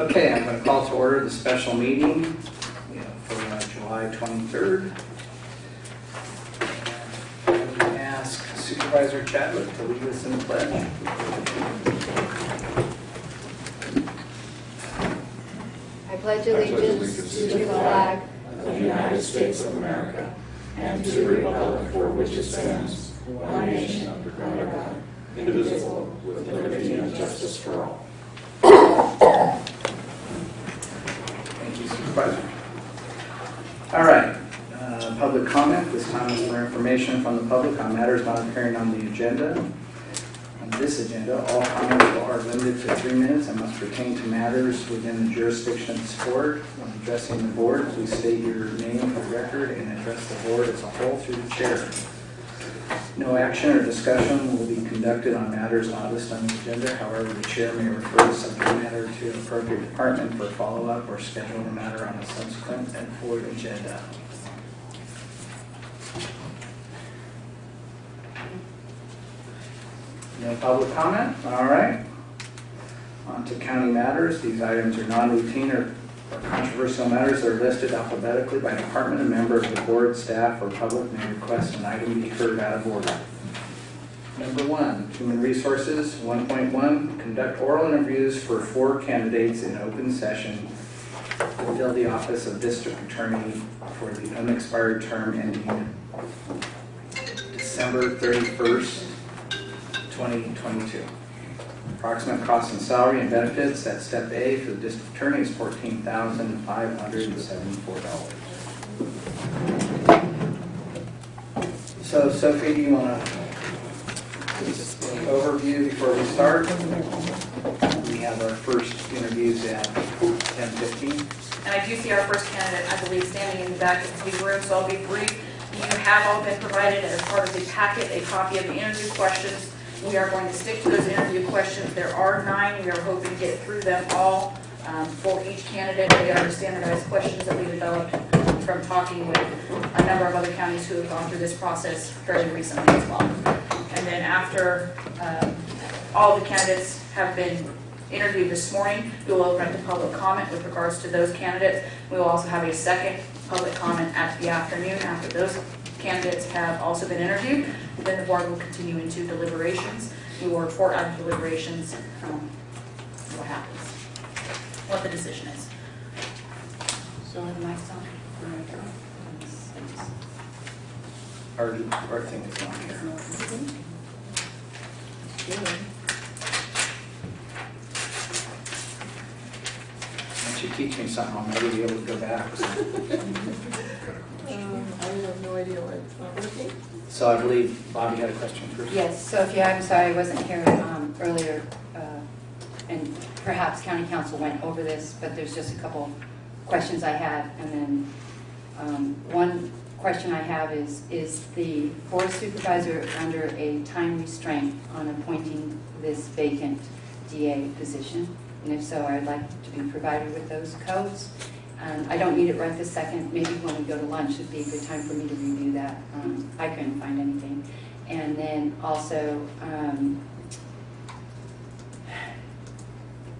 Okay, I'm going to call to order the special meeting for uh, July 23rd. And ask Supervisor Chadwick to lead us in the pledge. I pledge allegiance to the flag of the United States of America and to the republic for which it stands, one nation under God, indivisible, with liberty and justice for all. Thank you, Supervisor. All right, uh, public comment. This time is for information from the public on matters not appearing on the agenda. On this agenda, all comments are limited to three minutes and must pertain to matters within the jurisdiction of this board. When addressing the board, please state your name for record and address the board as a whole through the chair. No action or discussion will be conducted on matters not listed on the agenda. However, the chair may refer the subject matter to an appropriate department for follow-up or schedule the matter on a subsequent and forward agenda. No public comment? All right. On to county matters. These items are non-routine or or controversial matters that are listed alphabetically by department and member of the board, staff, or public may request an item be heard out of order. Number one, human resources, 1.1, conduct oral interviews for four candidates in open session to fill the office of district attorney for the unexpired term ending December 31st, 2022. Approximate cost and salary and benefits at step A for the district attorney is fourteen thousand five hundred and seventy-four dollars. So Sophie, do you want to overview before we start? We have our first interviews at ten fifteen. And I do see our first candidate, I believe, standing in the back of the room, so I'll be brief. You have all been provided as part of the packet, a copy of the interview questions. We are going to stick to those interview questions. There are nine. We are hoping to get through them all um, for each candidate. They are the standardized questions that we developed from talking with a number of other counties who have gone through this process fairly recently as well. And then after um, all the candidates have been interviewed this morning, we will open up to public comment with regards to those candidates. We will also have a second public comment at the afternoon after those candidates have also been interviewed. Then the board will continue into deliberations. We will report out of deliberations um, what happens, what the decision is. So the mic's on. Our, our thing is not here. Once you teach me something, I'll never be able to go back. Um, I have no idea why it's not working. So I believe Bobby had a question first. Yes, Sophia, I'm sorry, I wasn't here um, earlier, uh, and perhaps county counsel went over this, but there's just a couple questions I had, and then um, one question I have is, is the board supervisor under a time restraint on appointing this vacant DA position? And if so, I'd like to be provided with those codes. And I don't need it right this second, maybe when we go to lunch would be a good time for me to review that. Um, I couldn't find anything. And then also, um,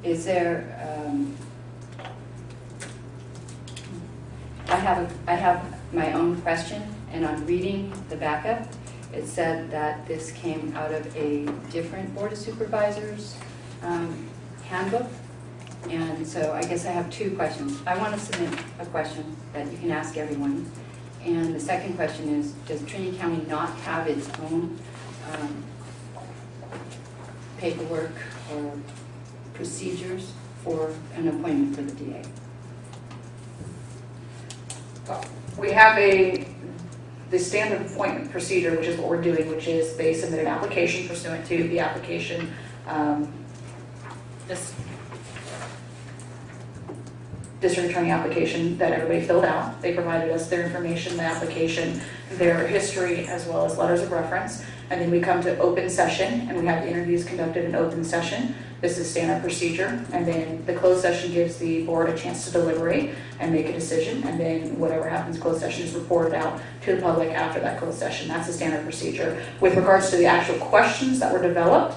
is there, um, I have, a- I have my own question, and I'm reading the backup. It said that this came out of a different Board of Supervisors um, handbook. And so I guess I have two questions. I want to submit a question that you can ask everyone. And the second question is, does Trinity County not have its own um, paperwork or procedures for an appointment for the DA? We have a, the standard appointment procedure, which is what we're doing, which is they submit an application pursuant to the application. um, This district attorney application that everybody filled out. They provided us their information, the application, their history, as well as letters of reference. And then we come to open session, and we have the interviews conducted in open session. This is standard procedure, and then the closed session gives the board a chance to deliberate and make a decision, and then whatever happens, closed session is reported out to the public after that closed session. That's the standard procedure. With regards to the actual questions that were developed,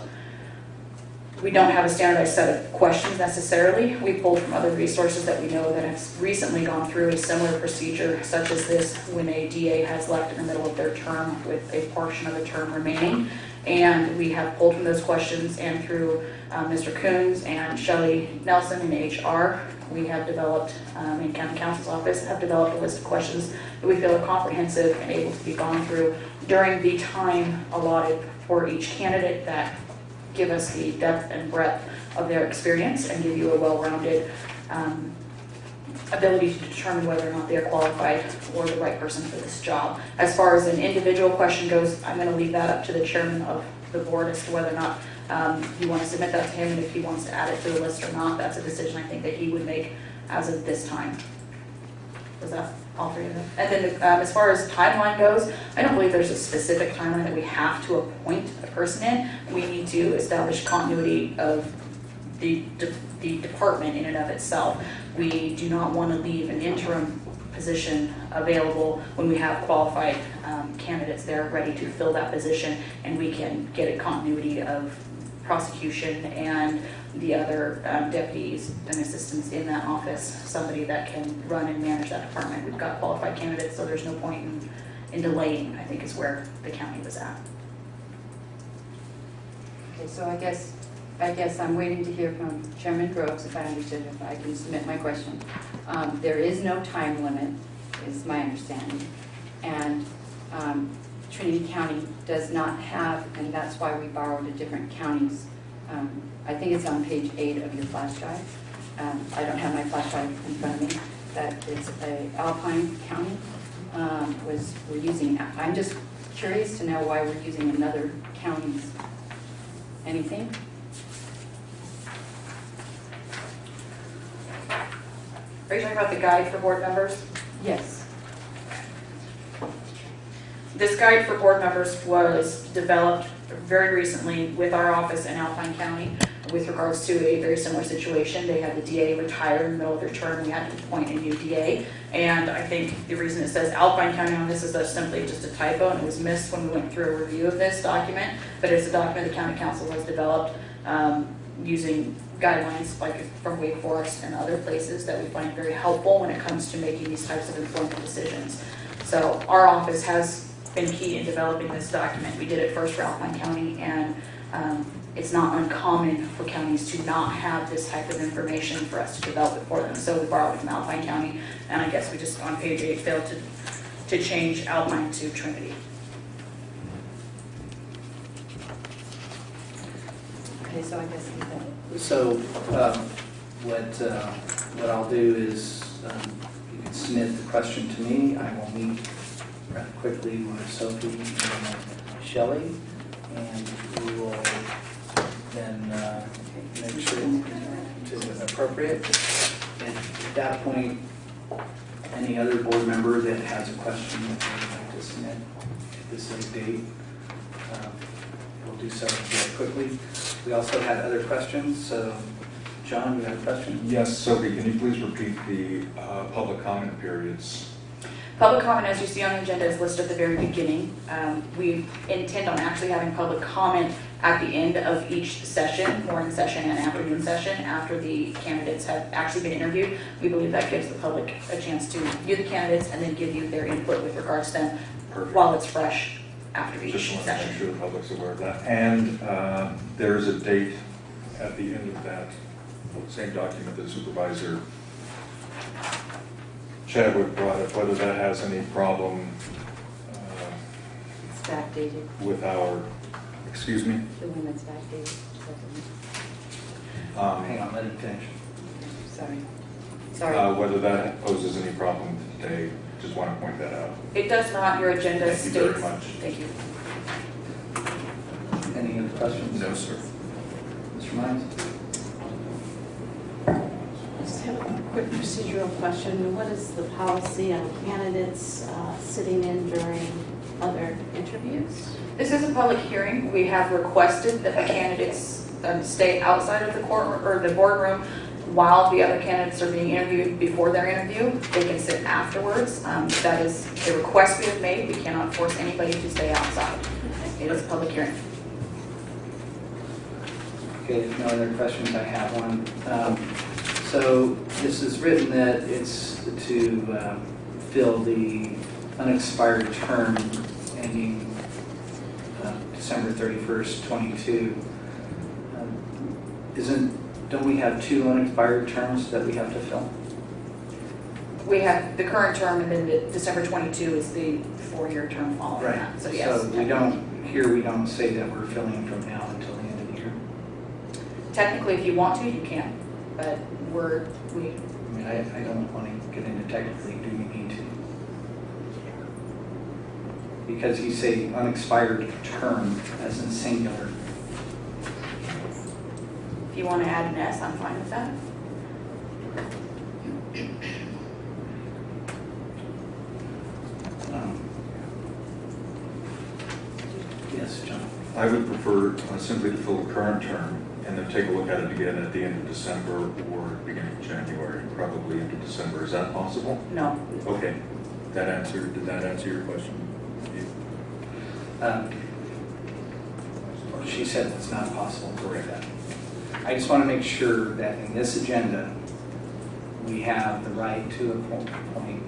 we don't have a standardized set of questions necessarily. We pulled from other resources that we know that have recently gone through a similar procedure such as this when a DA has left in the middle of their term with a portion of the term remaining. And we have pulled from those questions and through uh, Mr. Coons and Shelley Nelson in HR, we have developed, um, in county counsel's office, have developed a list of questions that we feel are comprehensive and able to be gone through during the time allotted for each candidate that give us the depth and breadth of their experience and give you a well-rounded um, ability to determine whether or not they are qualified or the right person for this job. As far as an individual question goes, I'm going to leave that up to the chairman of the board as to whether or not um, you want to submit that to him, and if he wants to add it to the list or not, that's a decision I think that he would make as of this time. Was that all three of them? And then um, as far as timeline goes, I don't believe there's a specific timeline that we have to appoint a person in. We need to establish continuity of the, de- the department in and of itself. We do not want to leave an interim position available when we have qualified um, candidates there ready to fill that position, and we can get a continuity of prosecution and the other um, deputies and assistants in that office, somebody that can run and manage that department. We've got qualified candidates, so there's no point in, in delaying, I think is where the county was at. Okay, so I guess, I guess I'm waiting to hear from Chairman Groves, if I understood, if I can submit my question. Um, There is no time limit, is my understanding. And um, Trinity County does not have, and that's why we borrowed a different counties. Um, I think it's on page eight of your flash drive. Um, I don't have my flash drive in front of me, that it's a Alpine County um, was, we're using, I'm just curious to know why we're using another county's Anything? Are you talking about the guide for board members? Yes. This guide for board members was developed very recently with our office in Alpine County with regards to a very similar situation. They had the DA retire in the middle of their term, we had to appoint a new DA. And I think the reason it says Alpine County on this is that's simply just a typo and it was missed when we went through a review of this document. But it's a document the county counsel has developed um, using guidelines like from Wake Forest and other places that we find very helpful when it comes to making these types of informed decisions. So our office has been key in developing this document. We did it first for Alpine County, and um, it's not uncommon for counties to not have this type of information for us to develop it for them. So we borrowed it from Alpine County, and I guess we just, on page eight, failed to, to change Alpine to Trinity. Okay, so I guess So, um, what, uh, what I'll do is, um, you can submit the question to me, I will meet rather quickly with Sophie and Shelley, and we will then uh, make sure it's appropriate. And at that point, any other board member that has a question that they would like to submit at this late date, uh, we'll do so very quickly. We also had other questions, so, John, you have a question? Yes, Sophie, can you please repeat the uh, public comment periods? Public comment, as you see on the agenda, is listed at the very beginning. Um, We intend on actually having public comment at the end of each session, morning session and afternoon session, after the candidates have actually been interviewed. We believe that gives the public a chance to view the candidates and then give you their input with regards to them Perfect. while it's fresh after each Just want to make session. sure the public's aware of that. And uh, there's a date at the end of that same document that Supervisor Chadwick brought up, whether that has any problem uh, it's backdated, with our, excuse me? the one that's backdated. Um, Hang on, let him finish. Sorry. uh, Sorry. Whether that poses any problem today, just want to point that out. It does not, your agenda Thank you states. very much. Thank you. Any other questions? No, sir. Mr. Mines? Just have a quick procedural question. What is the policy on candidates uh, sitting in during other interviews? This is a public hearing. We have requested that the candidates um, stay outside of the court, or the boardroom while the other candidates are being interviewed before their interview. They can sit afterwards. Um, That is a request we have made. We cannot force anybody to stay outside. It is a public hearing. Okay, if no other questions, I have one. Um, So this is written that it's to um, fill the unexpired term ending uh, December 31st, 22. Um, Isn't, don't we have two unexpired terms that we have to fill? We have the current term and then the December 22 is the four-year term following that. So yes. So we don't, here we don't say that we're filling from now until the end of the year. Technically, if you want to, you can, but we're, we, I mean, I, I don't want to get into technically, do we need to? Because you say unexpired term as in singular. if you want to add an S, I'm fine with that. Um, Yes, John. I would prefer uh, simply to fill the current term and then take a look at it again at the end of December or beginning of January, probably into December. Is that possible? No. Okay, that answered, did that answer your question? Um, She said it's not possible to write that. I just want to make sure that in this agenda, we have the right to appoint appoint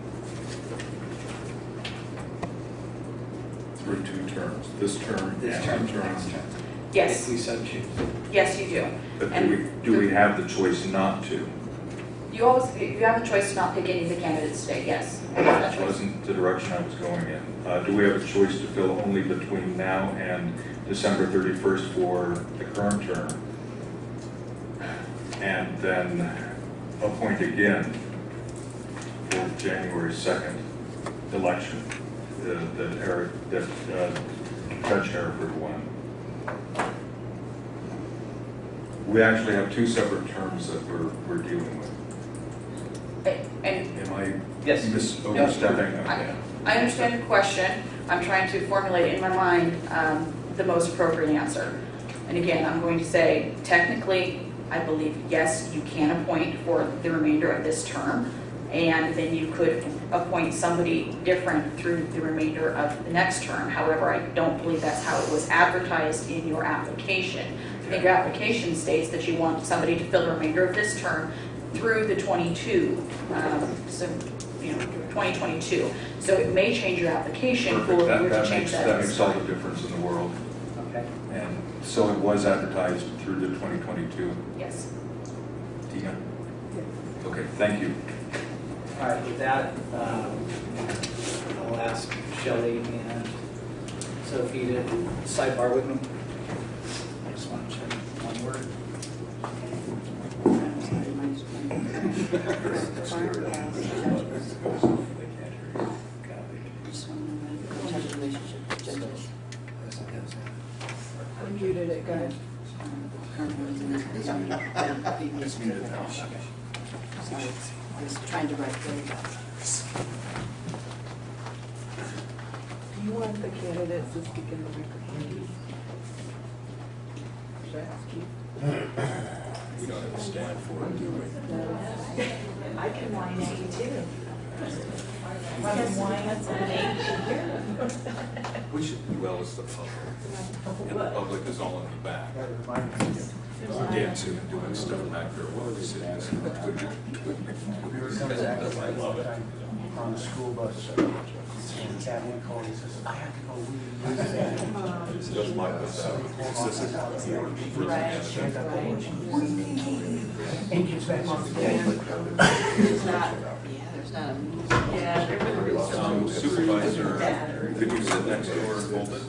Through two terms, this term this and term, the to term. Next term. Yes, If we so choose. yes, you do. But do we, do we have the choice not to? You always, you have the choice to not pick any of the candidates today, yes. That That wasn't the direction I was going in. Uh, Do we have a choice to fill only between now and December 31st for the current term? And then appoint again for January 2nd election, the- that Eric, that uh, Judge Hereford won? We actually have two separate terms that we're, we're dealing with. And Am I Yes. mis- overstepping? I- Okay. I understand your question. I'm trying to formulate in my mind um, the most appropriate answer. And again, I'm going to say, technically, I believe, yes, you can appoint for the remainder of this term. And then you could appoint somebody different through the remainder of the next term. However, I don't believe that's how it was advertised in your application. I think your application states that you want somebody to fill the remainder of this term through the 22, um, so, you know, 2022. So it may change your application for Perfect, you that, to that change makes, that. that makes all the difference in the world. Okay. And so it was advertised through the 2022. Yes. Tina? Okay, thank you. All right, with that, um, I'll ask Shelley and Sophie to sidebar with me. I just want to check one word. Muted it, go ahead. It's muted now. Sorry, I was trying to write very. Do you want the candidates to speak in the microphone? Should I ask you? We don't have a stand for it, do we? At you too. I can whine at somebody. We should do well as the public. And the public is all in the back. Dancing and doing stuff back there while we sit and listen. I love it. on the school bus. And Kathy called and says, I have to go leave. Just like this, this is more for And gets back on the There's not, yeah, there's not a, yeah, there really is. Um, Supervisor, could you sit next door and hold it?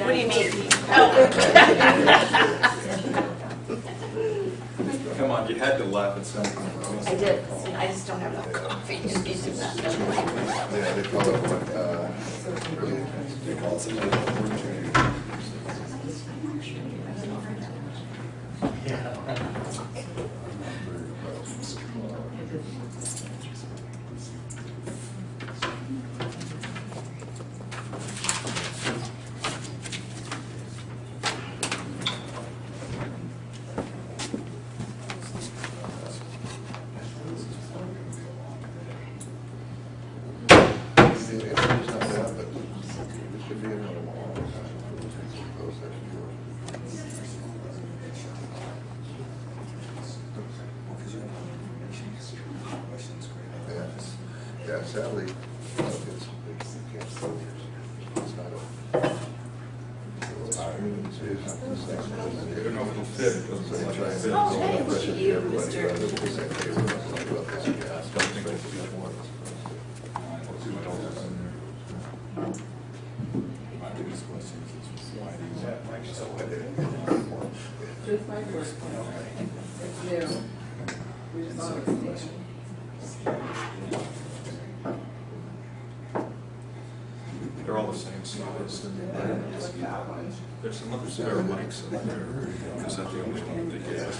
What do you mean? Oh. Come on, you had to laugh at something. I did, I just don't have enough coffee. Yeah, they call it what, uh, they call it something like opportunity. The interview's not bad, but it should be another one. Yeah, sadly, it's, it's, you can't. It's not. It's it's-. I don't know if it'll fit, like. Oh, hey, look at you, Mr. rather than just say, hey, we're not talking about this, you ask. Don't think it'll fit. Let's see what else is in there. Just my first one. It's new. Response. They're all the same size. There's some other spare mics in there. Is that the only one they gave?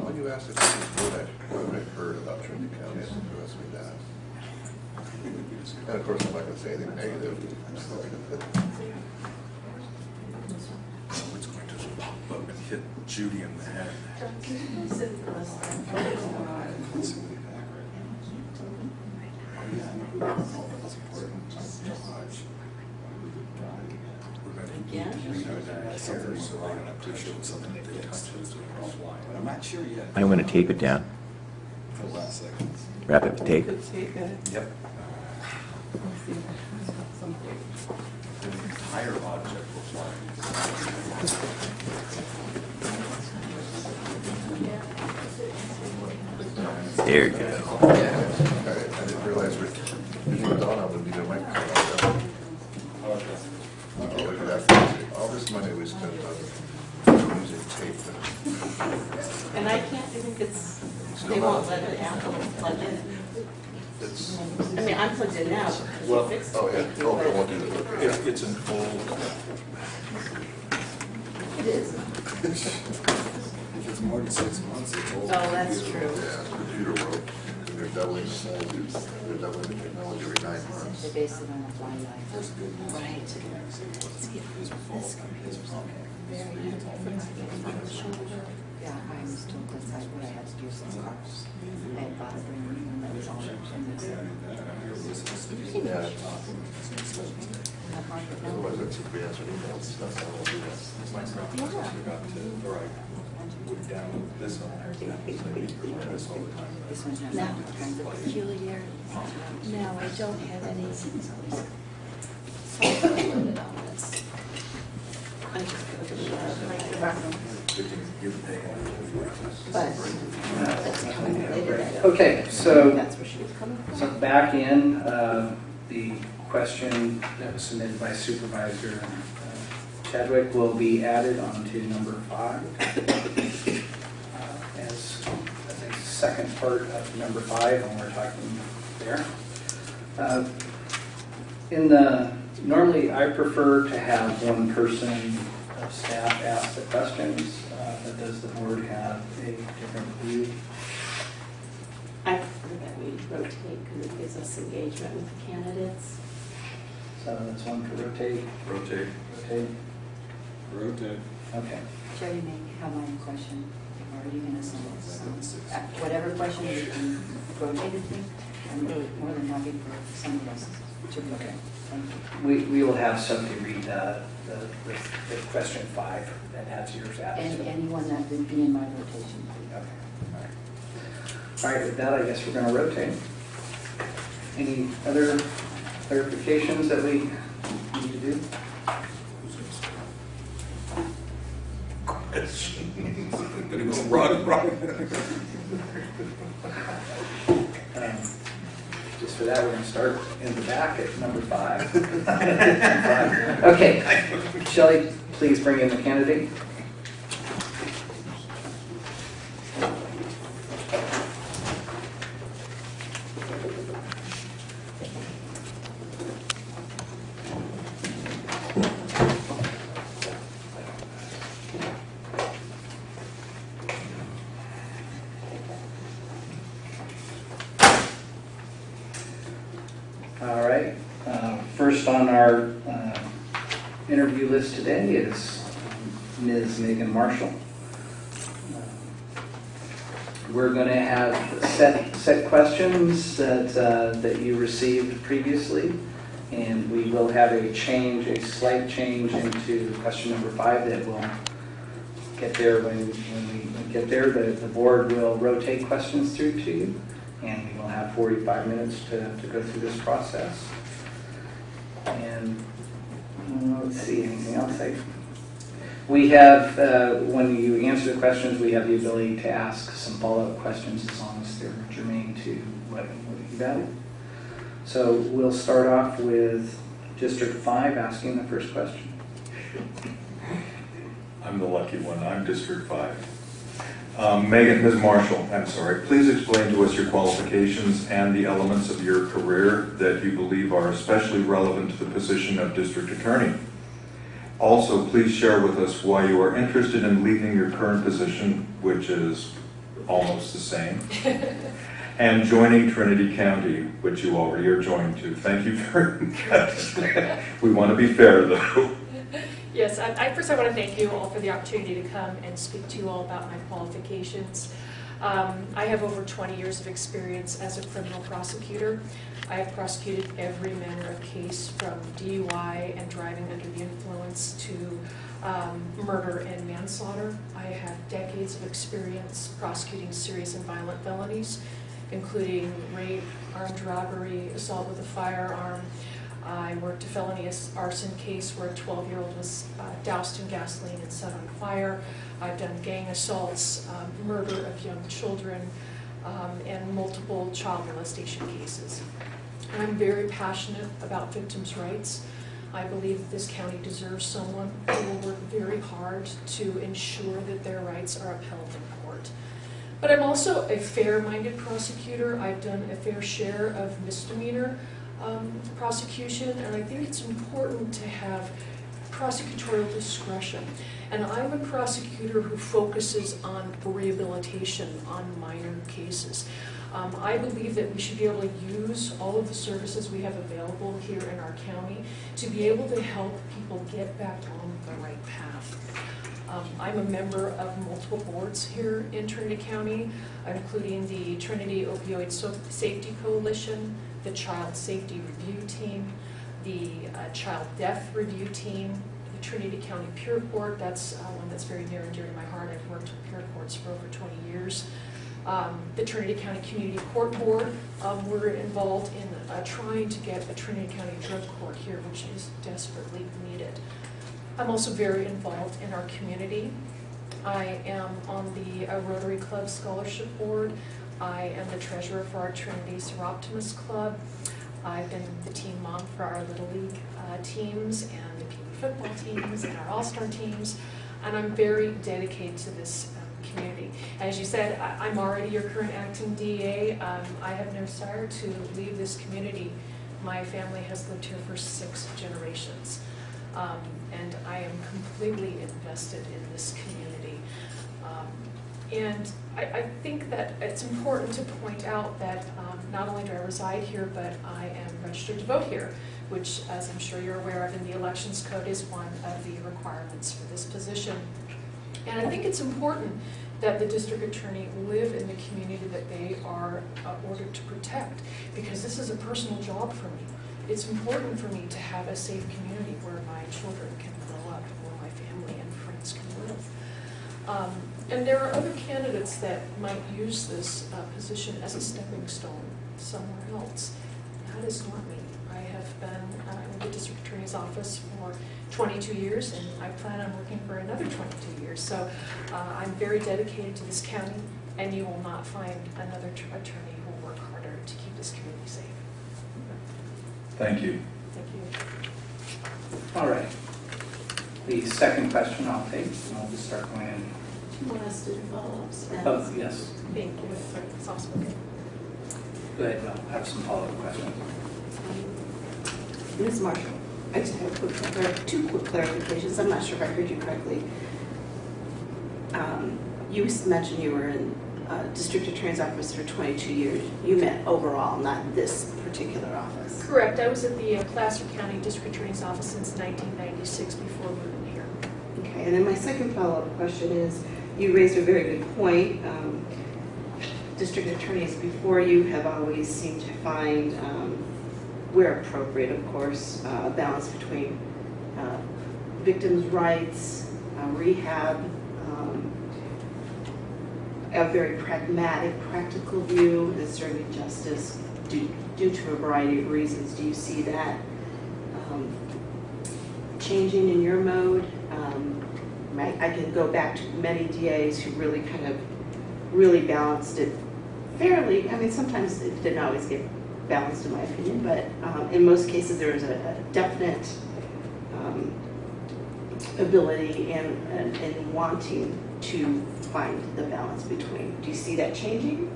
When you asked if what I, what I heard about Trinity County, it asked me that. And of course, I'm not gonna say anything negative. It's going to pop up and hit Judy in the head. I'm not sure yet. I'm gonna tape it down, For the last second. wrap it with tape. Could take it. Yep. There you go. I I didn't realize we, if we're done, I would be the microphone. Look at that. All this money we spent on using tape. And I can't think it's, they won't let it Apple plug in. It's, I mean, I'm plugged in now. because Well- fixed oh, yeah, it, oh, but I won't do that. It's, it's an old, It is. If it's more than six months, it's old. Oh, that's true. Yeah, it's computer world, and they're doubling, they're doubling the technology every nine months. They base it on a fly life. That's good. news. Right. His fault, his problem. Yeah, I was told that's like what I had to do some cars. I had bought a brand new one that was all in this. Yeah. The market now. Otherwise, that's if we answer emails, that's how we'll do that. my would download this on there. So you can run this all the time. This one has Now, all kinds of peculiar, no, I don't have any software loaded on this. I'm just gonna do it. Good thing you can take it. But that's coming later. I don't- Okay, so That's where she was coming from. So back in, uh, the question that was submitted by Supervisor Chadwick will be added onto number five uh, as as a second part of number five when we're talking there. Uh, In the, normally I prefer to have one person of staff ask the questions, uh, but does the board have a different view? I prefer that we rotate because it gives us engagement with the candidates. So that's one to rotate, Rotate. rotate, Rotate. okay. Joe, you may have my question, or are you gonna send it? some- uh, Whatever question you can rotate it to, I'm more than happy for somebody else to look at. Thank you. We, we will have somebody read uh, the, the, the question five that has yours added And it. anyone that would be in my rotation. Okay, all right. All right, with that, I guess we're gonna rotate. Any other clarifications that we need to do? Gonna go run, run. Um, Just for that, we're gonna start in the back at number five. Okay, Shelley, please bring in the candidate. All right, uh, first on our uh, interview list today is Ms. Megan Marshall. We're going to have set, set questions that, uh, that you received previously, and we will have a change, a slight change into question number five that will get there, when, when we get there, the, the board will rotate questions through to you, and we will have 45 minutes to, to go through this process. And, let's see, anything else I, we have, uh, when you answer the questions, we have the ability to ask some follow-up questions as long as they're germane to what, what you value. So we'll start off with District 5 asking the first question. I'm the lucky one, I'm District 5. Um, Megan, Ms. Marshall, I'm sorry, please explain to us your qualifications and the elements of your career that you believe are especially relevant to the position of District Attorney. Also, please share with us why you are interested in leaving your current position, which is almost the same, and joining Trinity County, which you already are joined to. Thank you very much. We want to be fair, though. Yes, I, first I want to thank you all for the opportunity to come and speak to you all about my qualifications. Um, I have over 20 years of experience as a criminal prosecutor. I have prosecuted every manner of case from DUI and driving under the influence to um, murder and manslaughter. I have decades of experience prosecuting serious and violent felonies, including rape, armed robbery, assault with a firearm, I worked a felony arson case where a 12-year-old was uh, doused in gasoline and set on fire. I've done gang assaults, um, murder of young children, um, and multiple child molestation cases. I'm very passionate about victims' rights. I believe that this county deserves someone who will work very hard to ensure that their rights are upheld in court. But I'm also a fair-minded prosecutor. I've done a fair share of misdemeanor um, prosecution, and I think it's important to have prosecutorial discretion. And I'm a prosecutor who focuses on rehabilitation on minor cases. Um, I believe that we should be able to use all of the services we have available here in our county to be able to help people get back on the right path. Um, I'm a member of multiple boards here in Trinity County, including the Trinity Opioid So- Safety Coalition, the Child Safety Review Team, the uh, Child Death Review Team, the Trinity County Peer Court, that's uh, one that's very near and dear to my heart. I've worked with peer courts for over 20 years. Um, The Trinity County Community Court Board, um, we're involved in uh, trying to get a Trinity County drug court here, which is desperately needed. I'm also very involved in our community. I am on the uh, Rotary Club Scholarship Board. I am the treasurer for our Trinity Soroptimist Club. I've been the team mom for our Little League uh, teams and the Pee Wee football teams and our All-Star teams. And I'm very dedicated to this um, community. As you said, I- I'm already your current acting DA. Um, I have no desire to leave this community. My family has lived here for six generations. Um, and I am completely invested in this community. And I, I think that it's important to point out that um, not only do I reside here, but I am registered to vote here, which, as I'm sure you're aware of, in the Elections Code is one of the requirements for this position. And I think it's important that the district attorney live in the community that they are uh, ordered to protect, because this is a personal job for me. It's important for me to have a safe community where my children can grow up, where my family and friends can live. Um, And there are other candidates that might use this uh, position as a stepping stone somewhere else. That is not me. I have been uh, in the district attorney's office for 22 years, and I plan on working for another 22 years. So uh, I'm very dedicated to this county, and you will not find another attorney who will work harder to keep this community safe. Thank you. Thank you. All right. The second question I'll take, and I'll just start going in. Want us to do follow-ups? Oh, yes, Thank you. Soft spoken. go ahead, I'll have some follow-up questions. Ms. Marshall, I just have a quick, clar- two quick clarifications. I'm not sure if I heard you correctly. Um, You mentioned you were in uh, district attorney's office for 22 years. You meant overall, not this particular office. Correct. I was at the uh, Placer County District Attorney's Office since 1996 before moving here. Okay, and then my second follow-up question is, you raised a very good point. Um, District attorneys before you have always seemed to find, um, where appropriate, of course, uh, a balance between uh, victims' rights, uh, rehab, um, a very pragmatic, practical view in serving justice due, due to a variety of reasons. Do you see that um, changing in your mode? Um, I I can go back to many DAs who really kind of, really balanced it fairly. I mean, sometimes it didn't always get balanced in my opinion, but um, in most cases, there was a a definite um, ability and, and and wanting to find the balance between. Do you see that changing?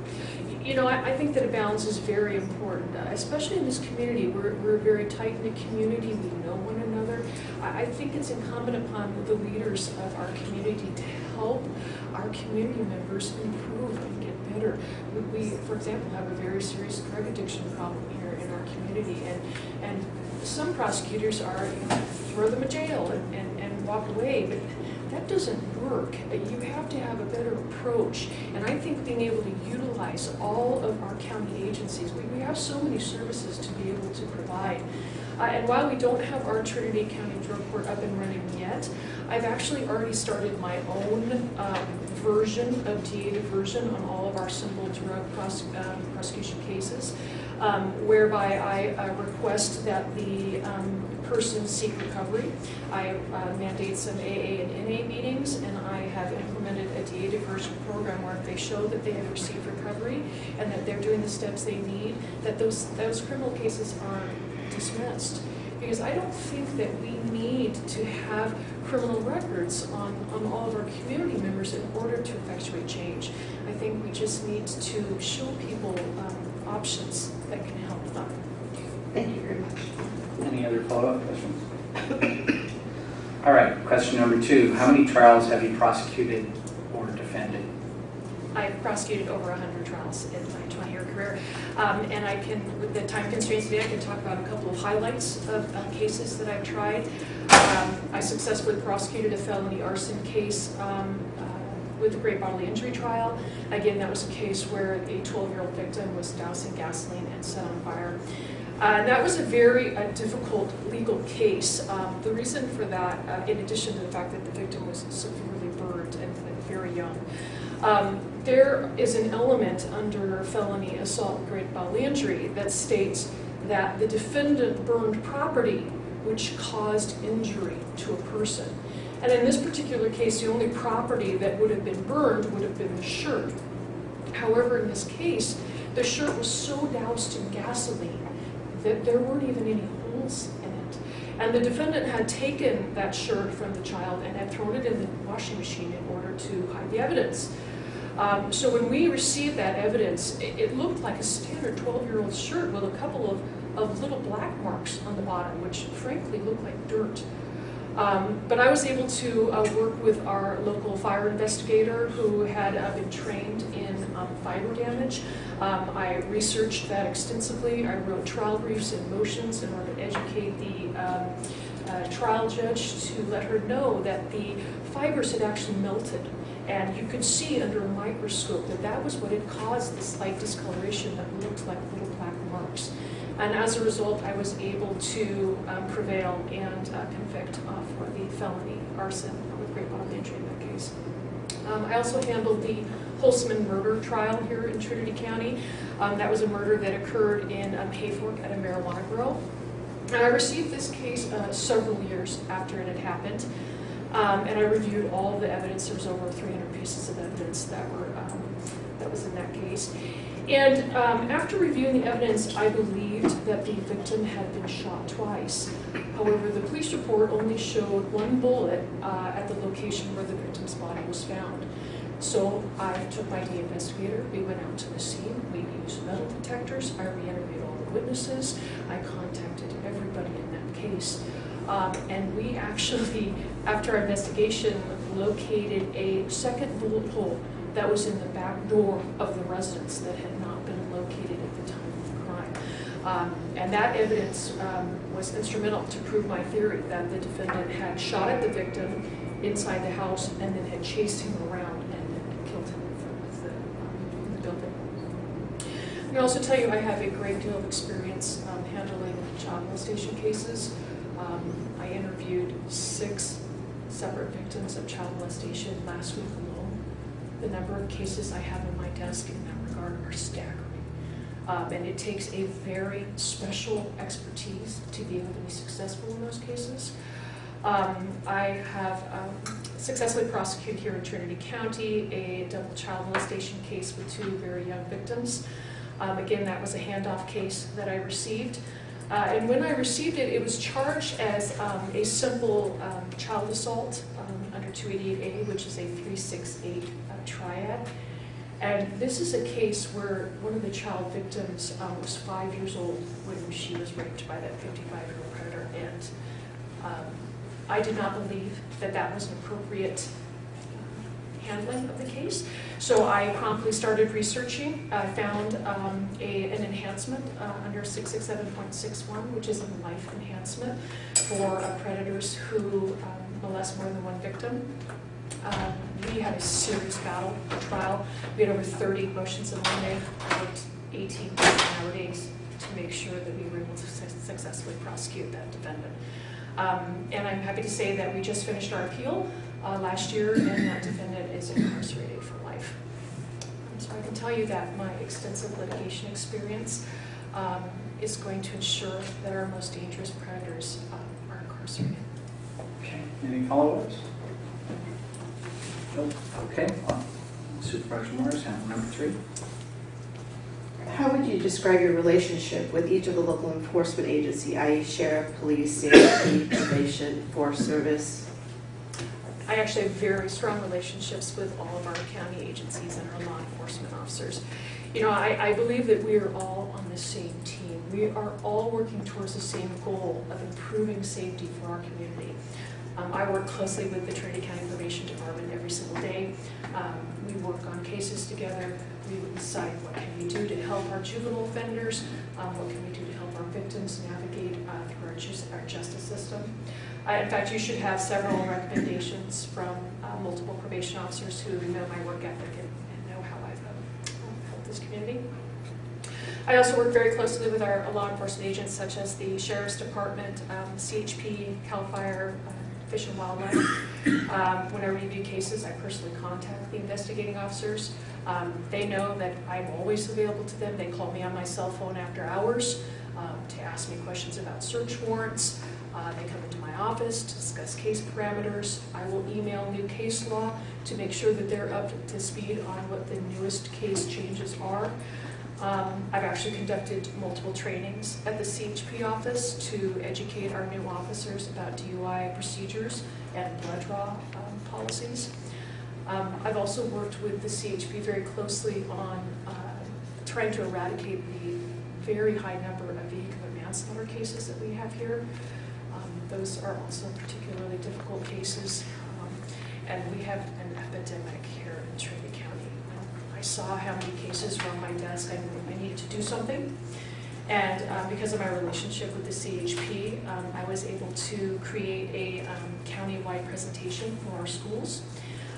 You know, I, I think that a balance is very important, uh, especially in this community. We're, we're a very tight-knit community, we know one another. I, I think it's incumbent upon the leaders of our community to help our community members improve and get better. We, we, for example, have a very serious drug addiction problem here in our community, and, and some prosecutors are, you know, throw them in jail and, and, and walk away, but that doesn't work. You have to have a better approach. And I think being able to utilize all of our county agencies, we, we have so many services to be able to provide. Uh, and while we don't have our Trinity County Drug Court up and running yet, I've actually already started my own um, version of DA diversion on all of our simple drug pros um, prosecution cases, um, whereby I uh, request that the um, person seek recovery. I uh, mandate some AA and NA meetings, and I have implemented a DA diversion program where if they show that they have received recovery and that they're doing the steps they need, that those, those criminal cases are dismissed. Because I don't think that we need to have criminal records on, on all of our community members in order to effectuate change. I think we just need to show people um, options that can help them. Thank you very much. Any other follow-up questions? All right, question number two. How many trials have you prosecuted or defended? I've prosecuted over 100 trials in my 20-year career, um, and I can, with the time constraints today, I can talk about a couple of highlights of uh, cases that I've tried. Um, I successfully prosecuted a felony arson case um, uh, with a great bodily injury trial. Again, that was a case where a 12-year-old victim was dousing gasoline and set on fire. Uh, and that was a very uh, difficult legal case. Um, the reason for that, uh, in addition to the fact that the victim was severely burned and, and very young, um, there is an element under felony assault great bodily injury that states that the defendant burned property which caused injury to a person. And in this particular case, the only property that would have been burned would have been the shirt. However, in this case, the shirt was so doused in gasoline that there weren't even any holes in it. And the defendant had taken that shirt from the child and had thrown it in the washing machine in order to hide the evidence. Um, so when we received that evidence, it, it looked like a standard 12-year-old shirt with a couple of, of little black marks on the bottom, which frankly looked like dirt. Um, but I was able to uh, work with our local fire investigator who had uh, been trained in um, fire damage. Um, I researched that extensively. I wrote trial briefs and motions in order to educate the um, uh, trial judge to let her know that the fibers had actually melted. And you could see under a microscope that that was what had caused the slight discoloration that looked like little black marks. And as a result, I was able to um, prevail and uh, convict uh, for the felony arson with great bodily injury in that case. Um, I also handled the Holzman murder trial here in Trinity County. Um, that was a murder that occurred in um, Hayfork at a marijuana grow. And I received this case uh, several years after it had happened. Um, and I reviewed all of the evidence. There was over 300 pieces of evidence that were um, that was in that case. And um, after reviewing the evidence, I believed that the victim had been shot twice. However, the police report only showed one bullet uh, at the location where the victim's body was found. So I took my DA investigator, we went out to the scene, we used metal detectors, I re-interviewed all the witnesses, I contacted everybody in that case. Um, and we actually, after our investigation, located a second bullet hole that was in the back door of the residence that had not been located at the time of the crime. Um, and that evidence um, was instrumental to prove my theory that the defendant had shot at the victim inside the house and then had chased him around and then killed him in front of the, um, the building. I can also tell you I have a great deal of experience um, handling child molestation cases. Um, I interviewed six separate victims of child molestation last week alone. the number of cases I have on my desk in that regard are staggering. Um, and it takes a very special expertise to be able to be successful in those cases. Um, I have um, successfully prosecuted here in Trinity County a double child molestation case with two very young victims. Um, again, that was a handoff case that I received. Uh, and when I received it, it was charged as um, a simple um, child assault um, under 288A, which is a 368 uh, triad. And this is a case where one of the child victims um, was five years old when she was raped by that 55-year-old predator. And um, I did not believe that that was an appropriate handling of the case. So I promptly started researching. I found um, a, an enhancement uh, under 667.61, which is a life enhancement for uh, predators who um, molest more than one victim. Um, we had a serious battle, a trial. We had over 30 motions in limine, about 18 hour days to make sure that we were able to su- successfully prosecute that defendant. Um, and I'm happy to say that we just finished our appeal uh, last year, and that defendant is incarcerated for life. So I can tell you that my extensive litigation experience um, is going to ensure that our most dangerous predators um, are incarcerated. Okay, any follow-ups? Nope. Okay, well, Supervisor Morris, handle number three. How would you describe your relationship with each of the local enforcement agency, i.e. sheriff, police, safety, probation, forest service? I actually have very strong relationships with all of our county agencies and our law enforcement officers. You know, I, I believe that we are all on the same team. We are all working towards the same goal of improving safety for our community. Um, I work closely with the Trinity County Probation Department every single day. Um, we work on cases together. We would decide what can we do to help our juvenile offenders, um, what can we do to help our victims navigate uh, through our, jus- our justice system. Uh, In fact, you should have several recommendations from uh, multiple probation officers who know my work ethic and and know how I've um, helped this community. I also work very closely with our law enforcement agents such as the Sheriff's Department, um, CHP, CAL FIRE, uh, Fish and Wildlife. Um, When I review cases, I personally contact the investigating officers. Um, They know that I'm always available to them. They call me on my cell phone after hours um, to ask me questions about search warrants. Uh, They come into my office to discuss case parameters. I will email new case law to make sure that they're up to speed on what the newest case changes are. Um, I've actually conducted multiple trainings at the CHP office to educate our new officers about DUI procedures and blood draw um, policies. Um, I've also worked with the CHP very closely on uh, trying to eradicate the very high number of vehicular manslaughter cases that we have here. Um, Those are also particularly difficult cases. Um, And we have an epidemic here in Trinity County. Um, I saw how many cases were on my desk, I knew I needed to do something. And uh, because of my relationship with the CHP, um, I was able to create a um, countywide presentation for our schools.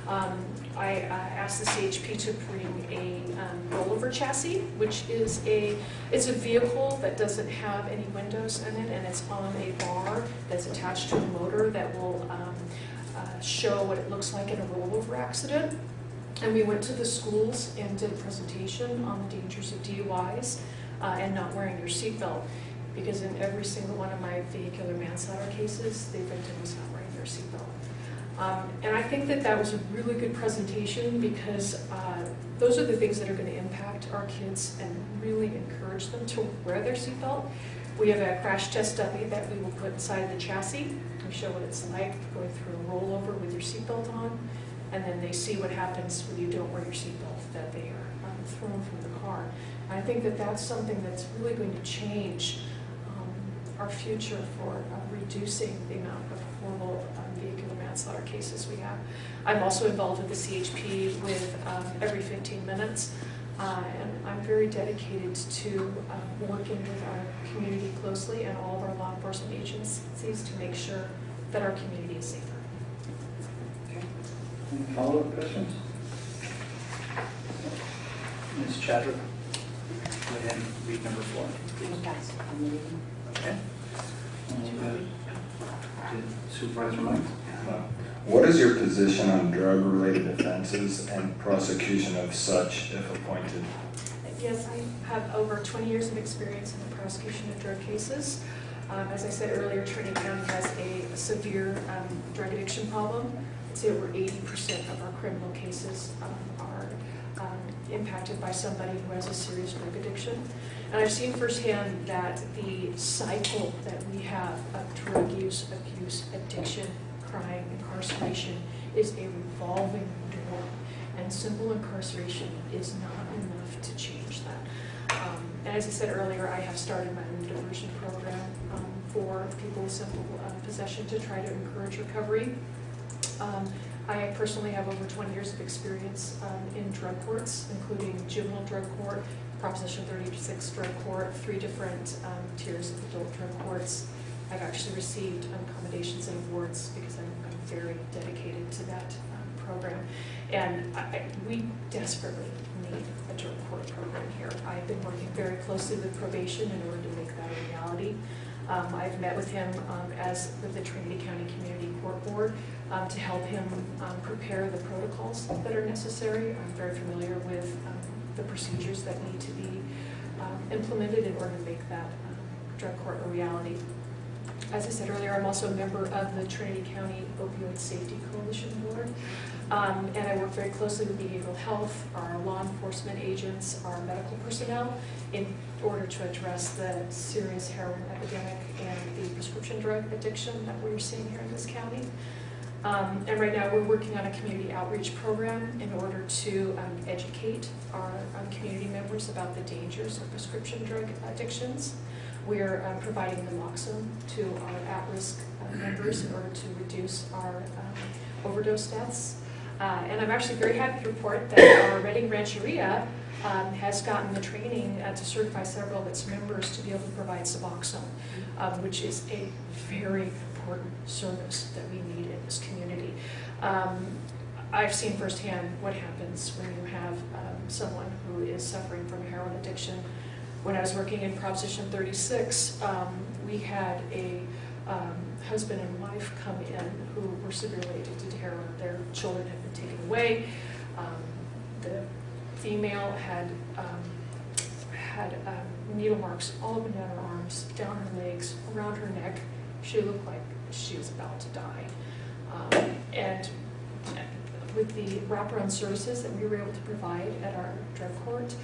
Um, I uh, asked the CHP to bring a um, rollover chassis, which is a, it's a vehicle that doesn't have any windows in it, and it's on a bar that's attached to a motor that will um, uh, show what it looks like in a rollover accident. And we went to the schools and did a presentation on the dangers of DUIs uh, and not wearing your seatbelt. Because in every single one of my vehicular manslaughter cases, the victim was not wearing their seatbelt. Um, And I think that that was a really good presentation because uh, those are the things that are going to impact our kids and really encourage them to wear their seatbelt. We have a crash test dummy that we will put inside the chassis. We show what it's like going through a rollover with your seatbelt on. And then they see what happens when you don't wear your seatbelt, that they are um, thrown from the car. I think that that's something that's really going to change um, our future for uh, reducing the amount of horrible um, vehicular manslaughter cases we have. I'm also involved with the CHP with um, every 15 minutes, uh, and I'm very dedicated to um, working with our community closely and all of our law enforcement agencies to make sure that our community is safer. Any follow-up questions? Ms. Chadwick, go ahead and read number four. Okay. And, uh, Did Supervisor Mike? What is your position on drug-related offenses and prosecution of such if appointed? Yes, I have over 20 years of experience in the prosecution of drug cases. Um, As I said earlier, Trinity County has a severe um, drug addiction problem. Say over 80% of our criminal cases um, are um, impacted by somebody who has a serious drug addiction. And I've seen firsthand that the cycle that we have of drug use, abuse, addiction, crime, incarceration is a revolving door. And simple incarceration is not enough to change that. Um, And as I said earlier, I have started my own diversion program um, for people with simple uh, possession to try to encourage recovery. Um, I personally have over 20 years of experience um, in drug courts, including juvenile drug court, Proposition 36 drug court, three different um, tiers of adult drug courts. I've actually received um, commendations and awards because I'm I'm very dedicated to that um, program. And I- I- we desperately need a drug court program here. I've been working very closely with probation in order to make that a reality. Um, I've met with him um, as with the Trinity County Community Court Board um, to help him um, prepare the protocols that are necessary. I'm very familiar with um, the procedures that need to be um, implemented in order to make that drug court a reality. As I said earlier, I'm also a member of the Trinity County Opioid Safety Coalition Board. Um, And I work very closely with behavioral health, our law enforcement agents, our medical personnel in order to address the serious heroin epidemic and the prescription drug addiction that we're seeing here in this county. Um, And right now, we're working on a community outreach program in order to um, educate our um, community members about the dangers of prescription drug addictions. We're uh, providing naloxone to our at-risk uh, members in order to reduce our um, overdose deaths. Uh, And I'm actually very happy to report that our Redding Rancheria um, has gotten the training uh, to certify several of its members to be able to provide Suboxone, um, which is a very important service that we need in this community. Um, I've seen firsthand what happens when you have um, someone who is suffering from heroin addiction. When I was working in Proposition 36, um, we had a um, husband and wife come in who were severely addicted to heroin. Their children had been taken away. Um, The female had, um, had um, needle marks all up and down her arms, down her legs, around her neck. She looked like she was about to die. Um, And with the wraparound services that we were able to provide at our drug court,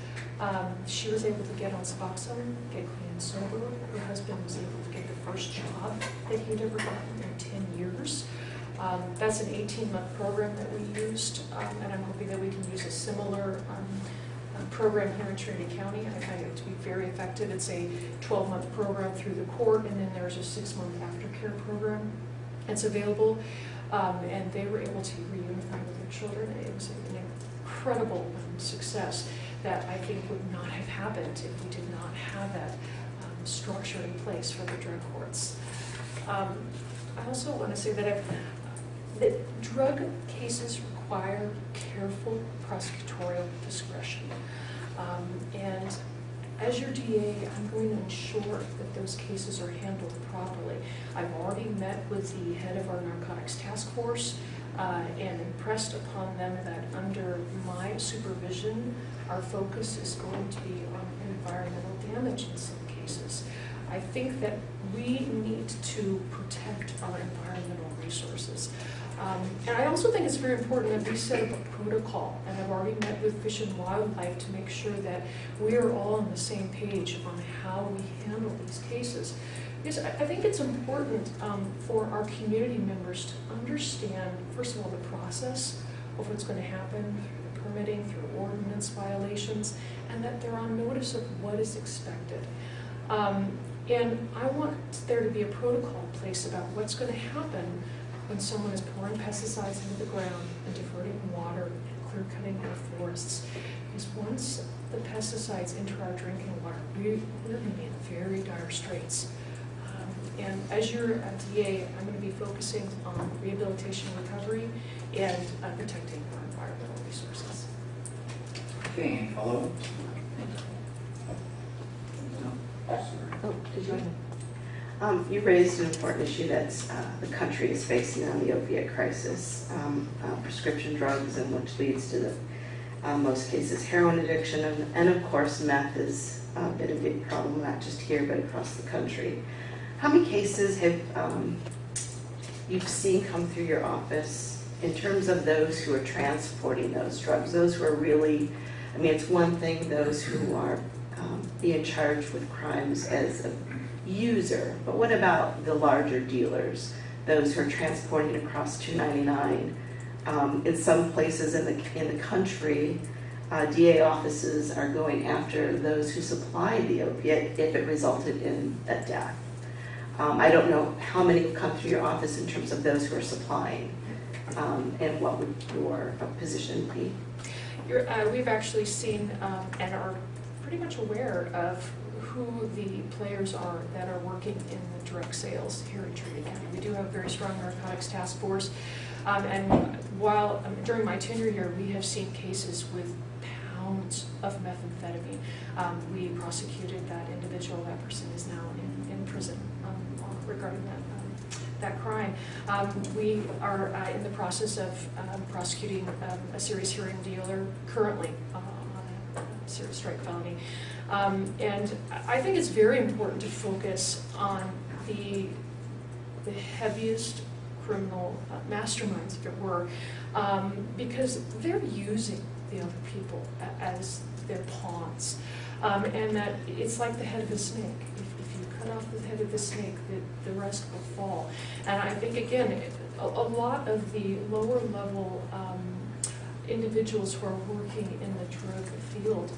um, she was able to get on Suboxone, get clean and sober. Her husband was able to get the first job that he'd ever gotten in 10 years. Um, That's an 18-month program that we used, um, and I'm hoping that we can use a similar um, uh, program here in Trinity County. I find it to be very effective. It's a 12-month program through the court, and then there's a six-month aftercare program that's available. Um, And they were able to reunify with children. It was an incredible success that I think would not have happened if we did not have that um, structure in place for the drug courts. Um, I also want to say that that drug cases require careful prosecutorial discretion. Um, And as your DA, I'm going to ensure that those cases are handled properly. I've already met with the head of our narcotics task force uh, and impressed upon them that under my supervision, our focus is going to be on environmental damage in some cases. I think that we need to protect our environmental resources. Um, And I also think it's very important that we set up a protocol, and I've already met with Fish and Wildlife to make sure that we are all on the same page on how we handle these cases. Because I think it's important um, for our community members to understand, first of all, the process of what's going to happen through the permitting, through ordinance violations, and that they're on notice of what is expected. Um, And I want there to be a protocol in place about what's going to happen when someone is pouring pesticides into the ground and diverting water and clear cutting our forests. Because once the pesticides enter our drinking water, we, we're going to be in very dire straits. And as your uh, DA, I'm going to be focusing on rehabilitation and recovery and uh, protecting our environmental resources. Okay, any follow-ups? No? Oh, did you? Um, You raised an important issue that the country is facing on the opiate crisis, um, uh, prescription drugs, and which leads to the, uh, most cases, heroin addiction, and, and of course, meth has uh, been a big problem, not just here, but across the country. How many cases have um, you've seen come through your office in terms of those who are transporting those drugs, those who are really, I mean, it's one thing, those who are um, being charged with crimes as a user, but what about the larger dealers, those who are transporting across 299? Um, In some places in the, in the country, uh, DA offices are going after those who supplied the opiate if it resulted in a death. Um, I don't know how many have come through your office in terms of those who are supplying, um, and what would your position be? Uh, we've actually seen um, and are pretty much aware of who the players are that are working in the drug sales here in Trinity County. We do have a very strong narcotics task force, um, and while um, during my tenure here, we have seen cases with pounds of methamphetamine. Um, we prosecuted that individual. That person is now in, in prison regarding that um, that crime. Um, we are uh, in the process of um, prosecuting um, a serious hearing dealer currently uh, on a serious strike felony. Um, and I think it's very important to focus on the, the heaviest criminal uh, masterminds, if it were, um, because they're using the other people as their pawns. And that it's like the head of a snake. If, if you cut off the head of the snake, the, the rest will fall. And I think, again, it- a, a lot of the lower level um, individuals who are working in the drug field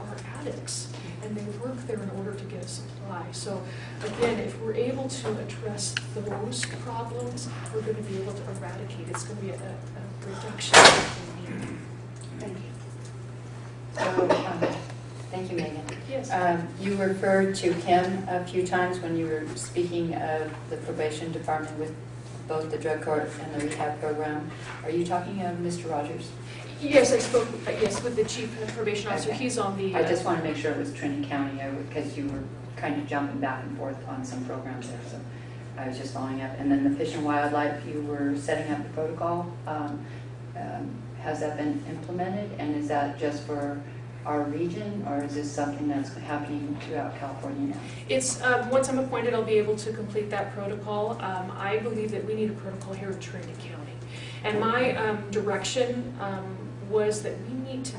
are addicts, and they work there in order to get a supply. So again, if we're able to address those problems, we're going to be able to eradicate. It's going to be a, a reduction in need. Thank you. So, um, thank you, Megan. Yes. Um, You referred to Tim a few times when you were speaking of the probation department with both the drug court and the rehab program. Are you talking of Mr. Rogers? Yes, I spoke, uh, yes, with the chief probation officer. Okay. He's on the. I uh, just want to make sure it was Trinity County, because you were kind of jumping back and forth on some programs there, so I was just following up. And then the Fish and Wildlife, you were setting up the protocol. Um, um, Has that been implemented, and is that just for our region, or is this something that's happening throughout California now? It's, um, once I'm appointed, I'll be able to complete that protocol. Um, I believe that we need a protocol here in Trinity County. And my um, direction um, was that we need to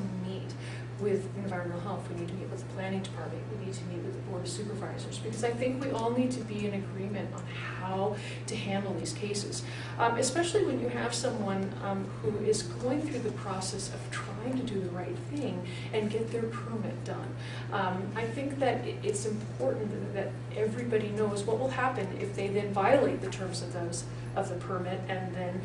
with environmental health, we need to meet with the planning department, we need to meet with the board of supervisors, because I think we all need to be in agreement on how to handle these cases. Um, Especially when you have someone um, who is going through the process of trying to do the right thing and get their permit done. Um, I think that it's important that everybody knows what will happen if they then violate the terms of those, of the permit and then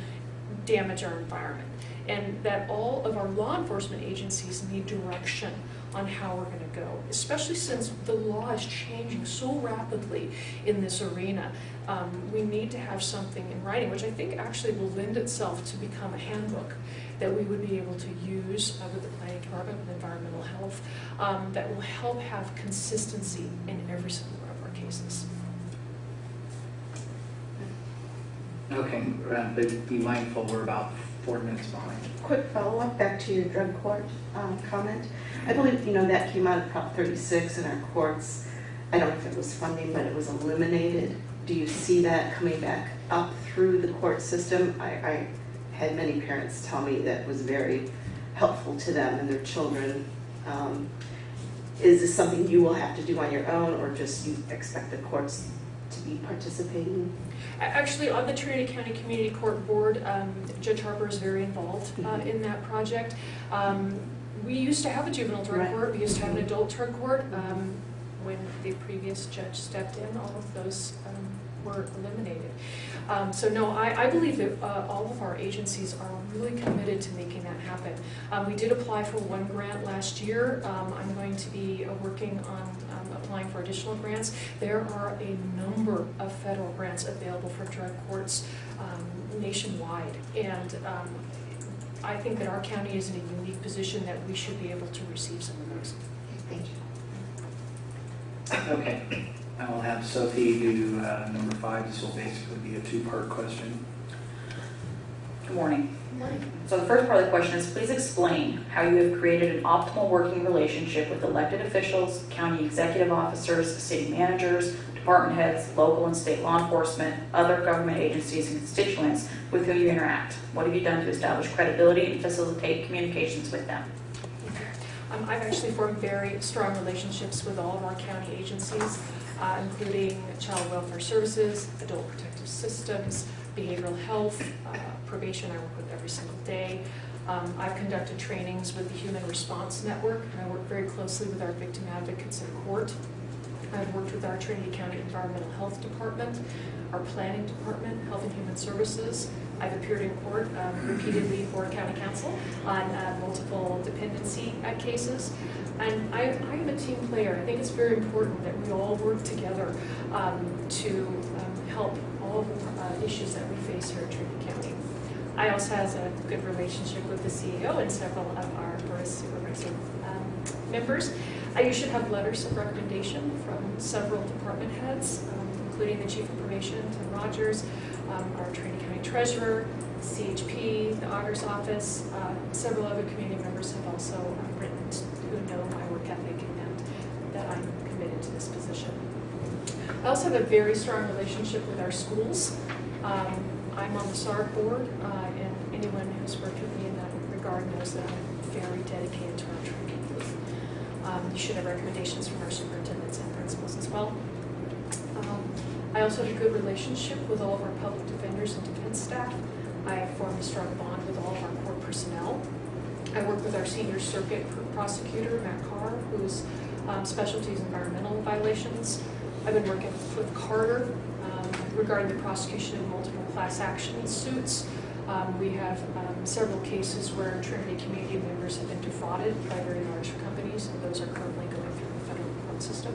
damage our environment. And that all of our law enforcement agencies need direction on how we're gonna go, especially since the law is changing so rapidly in this arena. Um, we need to have something in writing, which I think actually will lend itself to become a handbook that we would be able to use uh, with the planning department, with environmental health, um, that will help have consistency in every single one of our cases. Okay, be mindful, we're about four minutes behind. Quick follow-up, back to your drug court um, comment. I believe, you know, that came out of Prop 36 in our courts. I don't know if it was funding, but it was eliminated. Do you see that coming back up through the court system? I, I had many parents tell me that was very helpful to them and their children. Um, Is this something you will have to do on your own, or just you expect the courts to be participating? Actually, on the Trinity County Community Court Board, um, Judge Harper is very involved uh, Mhm. in that project. Um, We used to have a juvenile drug Right. court, we used to have an adult drug court. Um, When the previous judge stepped in, all of those um, were eliminated. Um, So no, I, I believe that uh, all of our agencies are really committed to making that happen. Um, We did apply for one grant last year. Um, I'm going to be uh, working on um, applying for additional grants. There are a number of federal grants available for drug courts um, nationwide. And um, I think that our county is in a unique position that we should be able to receive some of those. Thank you. Okay. I will have Sophie do uh, number five. This will basically be a two-part question. Good morning. So the first part of the question is, please explain how you have created an optimal working relationship with elected officials, county executive officers, city managers, department heads, local and state law enforcement, other government agencies, and constituents with whom you interact. What have you done to establish credibility and facilitate communications with them? Um, I've actually formed very strong relationships with all of our county agencies, uh, including Child Welfare Services, Adult Protective Systems, Behavioral Health, uh, Probation I work with every single day. Um, I've conducted trainings with the Human Response Network, and I work very closely with our victim advocates in court. I've worked with our Trinity County Environmental Health Department, our Planning Department, Health and Human Services. I've appeared in court um, repeatedly for county counsel on uh, multiple dependency uh, cases. And I, I am a team player. I think it's very important that we all work together um, to um, help all uh, issues that we face here at Trinity County. I also have a good relationship with the CEO and several of our board supervisor um, members. You should have letters of recommendation from several department heads, um, including the Chief of Probation, Tim Rogers, um, our Trinity County Treasurer, CHP, the Auditor's Office. Uh, Several other community members have also uh, written who know my work ethic and that I'm committed to this position. I also have a very strong relationship with our schools. Um, I'm on the SARB board, uh, and anyone who's worked with me in that regard knows that I'm very dedicated to our training. Um, You should have recommendations from our superintendents and principals as well. Um, I also have a good relationship with all of our public defenders and defense staff. I have formed a strong bond with all of our court personnel. I work with our senior circuit prosecutor, Matt Carr, whose um, specialty is environmental violations. I've been working with Carter um, regarding the prosecution of multiple class action suits. Um, We have um, several cases where Trinity community members have been defrauded by very large companies, and those are currently going through the federal court system.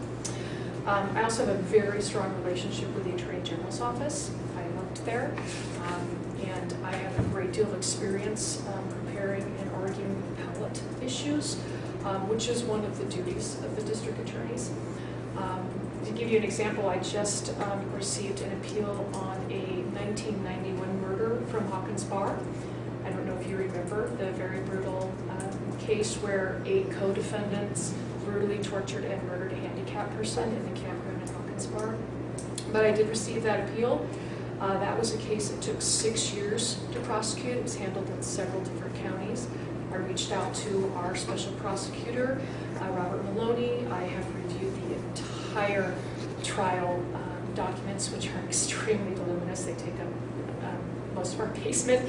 Um, I also have a very strong relationship with the Attorney General's office. I worked there, um, and I have a great deal of experience um, preparing and arguing appellate issues, um, which is one of the duties of the district attorneys. To give you an example, I just um, received an appeal on a 1991 murder from Hawkins Bar. I don't know if you remember the very brutal um, case where eight co-defendants brutally tortured and murdered a handicapped person in the campground in Hawkins Bar. But I did receive that appeal. Uh, That was a case that took six years to prosecute. It was handled in several different counties. I reached out to our special prosecutor, uh, Robert Maloney. I have entire trial um, documents, which are extremely voluminous. They take up um, most of our basement.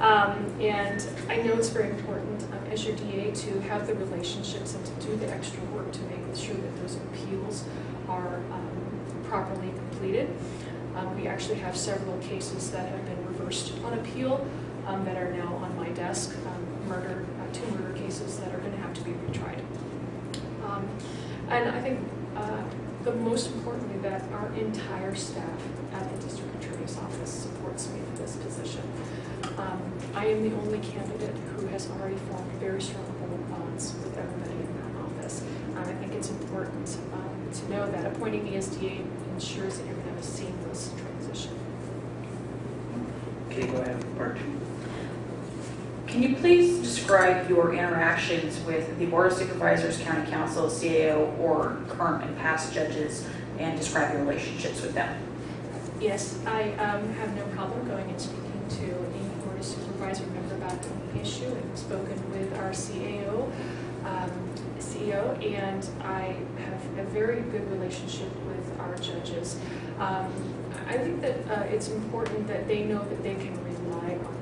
Um, And I know it's very important um, as your DA to have the relationships and to do the extra work to make sure that those appeals are um, properly completed. We actually have several cases that have been reversed on appeal that are now on my desk, murder, uh, two murder cases that are going to have to be retried. Um, And I think uh, the most importantly, that our entire staff at the district attorney's office supports me for this position. Um, I am the only candidate who has already formed very strong bonds with everybody in that office. Um, I think it's important um, to know that appointing the SDA ensures that you're going to have a seamless transition. Okay, go ahead, part two. Can you please describe your interactions with the Board of Supervisors, County Counsel, CAO, or current and past judges, and describe your relationships with them? Yes, I um, have no problem going and speaking to any board of supervisor member about any issue. I've spoken with our CAO, um, CEO, and I have a very good relationship with our judges. Um, I think that uh, it's important that they know that they can rely on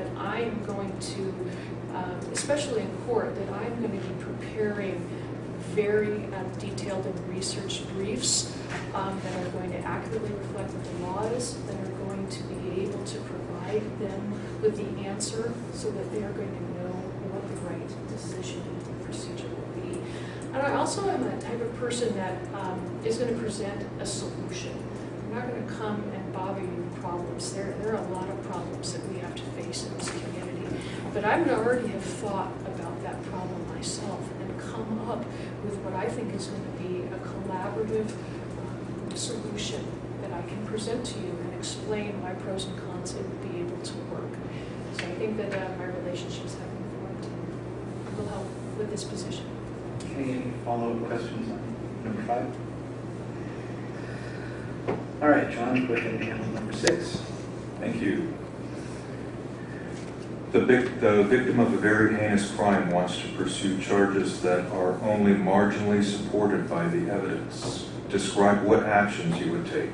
that I'm going to, um, especially in court, that I'm going to be preparing very um, detailed and researched briefs um, that are going to accurately reflect what the law is, that are going to be able to provide them with the answer so that they are going to know what the right decision and procedure will be. And I also am a type of person that um, is going to present a solution. I'm not going to come and problems. There, there are a lot of problems that we have to face in this community. But I would already have thought about that problem myself and come up with what I think is going to be a collaborative um, solution that I can present to you and explain my pros and cons and be able to work. So I think that uh, my relationships have informed will help with this position. Any follow-up questions on number five? All right, John, go ahead and handle number six. Thank you. The vic, the victim of a very heinous crime wants to pursue charges that are only marginally supported by the evidence. Describe what actions you would take.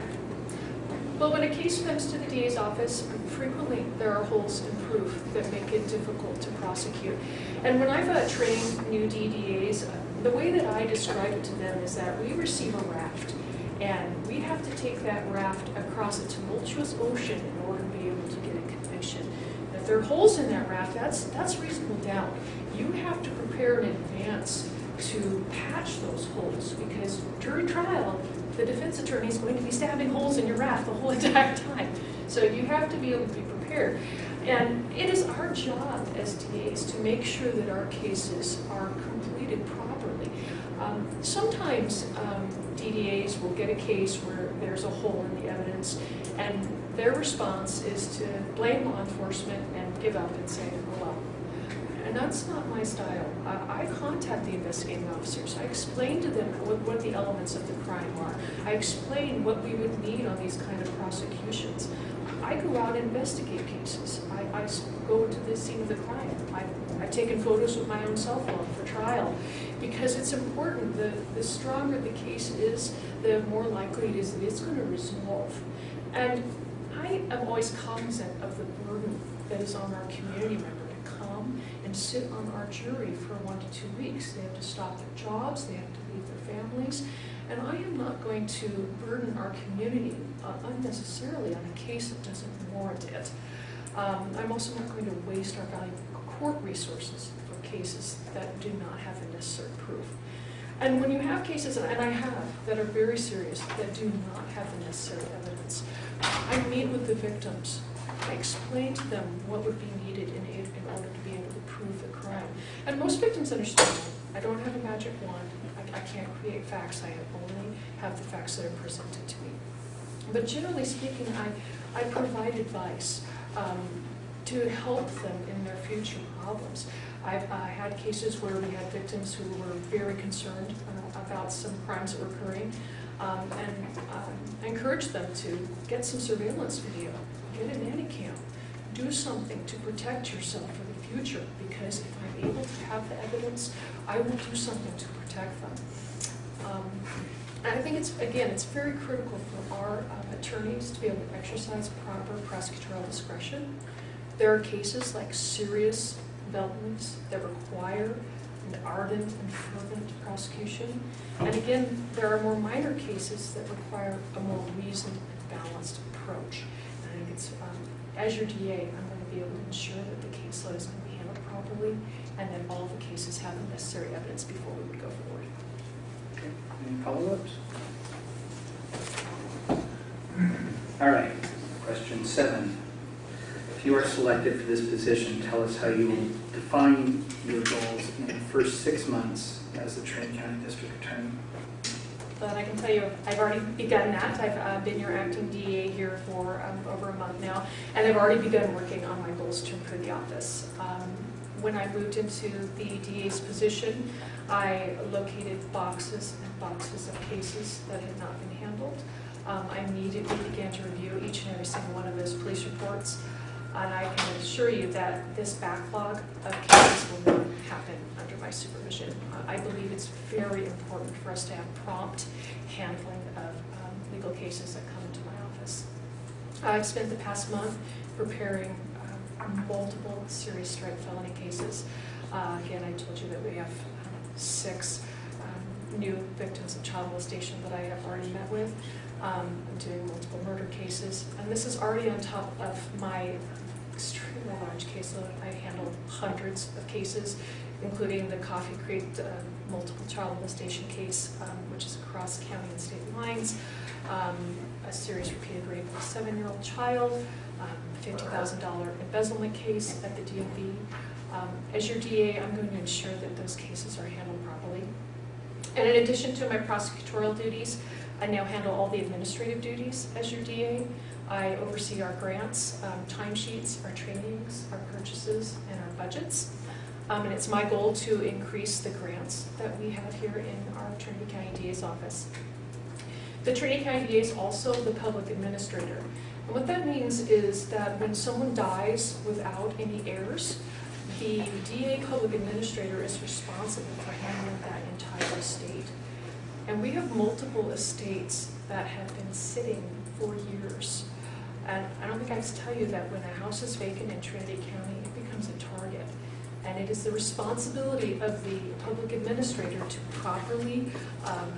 Well, when a case comes to the DA's office, frequently there are holes in proof that make it difficult to prosecute. And when I've uh, trained new DDAs, uh, the way that I describe it to them is that we receive a raft, and we have to take that raft across a tumultuous ocean in order to be able to get a conviction. If there are holes in that raft, that's, that's reasonable doubt. You have to prepare in advance to patch those holes, because during trial, the defense attorney is going to be stabbing holes in your raft the whole entire time. So you have to be able to be prepared. And it is our job as DAs to make sure that our cases are completed properly. Um, sometimes um, DDAs will get a case where there's a hole in the evidence, and their response is to blame law enforcement and give up and say, well. And that's not my style. I, I contact the investigating officers. I explain to them what, what the elements of the crime are. I explain what we would need on these kind of prosecutions. I go out and investigate cases. I go to the scene of the crime. I, I've taken photos with my own cell phone for trial because it's important. The, the stronger the case is, the more likely it is that it's going to resolve. And I am always cognizant of the burden that is on our community member to come and sit on our jury for one to two weeks. They have to stop their jobs, they have to leave their families, and I am not going to burden our community uh, unnecessarily on a case that doesn't warrant it. Um, I'm also not going to waste our valuable court resources for cases that do not have the necessary proof. And when you have cases, and I have, that are very serious, that do not have the necessary evidence, I meet with the victims. I explain to them what would be needed in, in And most victims understand, I don't have a magic wand, I, I can't create facts, I only have the facts that are presented to me. But generally speaking, I, I provide advice um, to help them in their future problems. I've had cases where we had victims who were very concerned uh, about some crimes that were occurring, um, and um, encouraged them to get some surveillance video, get a nanny cam, do something to protect yourself for the future, because if I'm able to have the evidence, I will do something to protect them. Um, and I think it's, again, it's very critical for our uh, attorneys to be able to exercise proper prosecutorial discretion. There are cases like serious developments that require an ardent and fervent prosecution. And again, there are more minor cases that require a more reasoned and balanced approach. And I think it's, um, as your DA, I'm going to be able to ensure that the caseload is going to be handled properly and then all the cases have the necessary evidence before we would go forward. Okay, Any follow-ups? All right, question seven. If you are selected for this position, tell us how you will define your goals in the first six months as the Trinity County District Attorney. But I can tell you, I've already begun that. I've uh, been your acting DA here for um, over a month now, and I've already begun working on my goals to improve the office. Um, When I moved into the DA's position, I located boxes and boxes of cases that had not been handled. Um, I immediately began to review each and every single one of those police reports, and I can assure you that this backlog of cases will not happen under my supervision. Uh, I believe it's very important for us to have prompt handling of um, legal cases that come into my office. I've spent the past month preparing multiple serious strike felony cases. Uh, Again, I told you that we have um, six um, new victims of child molestation that I have already met with. Um, I'm doing multiple murder cases, and this is already on top of my extremely large caseload. I handle hundreds of cases, including the Coffee Creek uh, multiple child molestation case, um, which is across county and state lines, um, a serious repeated rape of a seven-year-old child, $50,000 embezzlement case at the DMV. Um, As your DA, I'm going to ensure that those cases are handled properly. And in addition to my prosecutorial duties, I now handle all the administrative duties as your DA. I oversee our grants, um, timesheets, our trainings, our purchases, and our budgets. Um, And it's my goal to increase the grants that we have here in our Trinity County DA's office. The Trinity County DA is also the public administrator. What that means is that when someone dies without any heirs, the DA public administrator is responsible for handling that entire estate. And we have multiple estates that have been sitting for years. And I don't think I have to tell you that when a house is vacant in Trinity County, it becomes a target. And it is the responsibility of the public administrator to properly um,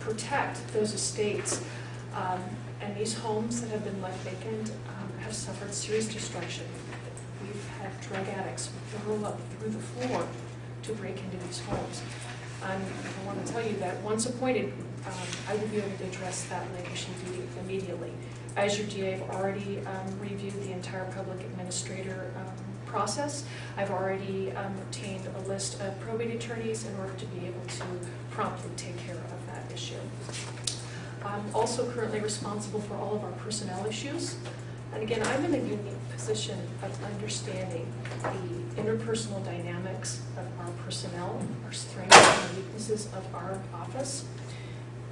protect those estates. Um, And these homes that have been left vacant um, have suffered serious destruction. We've had drug addicts roll up through the floor to break into these homes. Um, I want to tell you that once appointed, um, I will be able to address that immedi- immediately. As your DA, I've already um, reviewed the entire public administrator um, process. I've already um, obtained a list of probate attorneys in order to be able to promptly take care of that issue. I'm also currently responsible for all of our personnel issues. And again, I'm in a unique position of understanding the interpersonal dynamics of our personnel, our strengths and weaknesses of our office.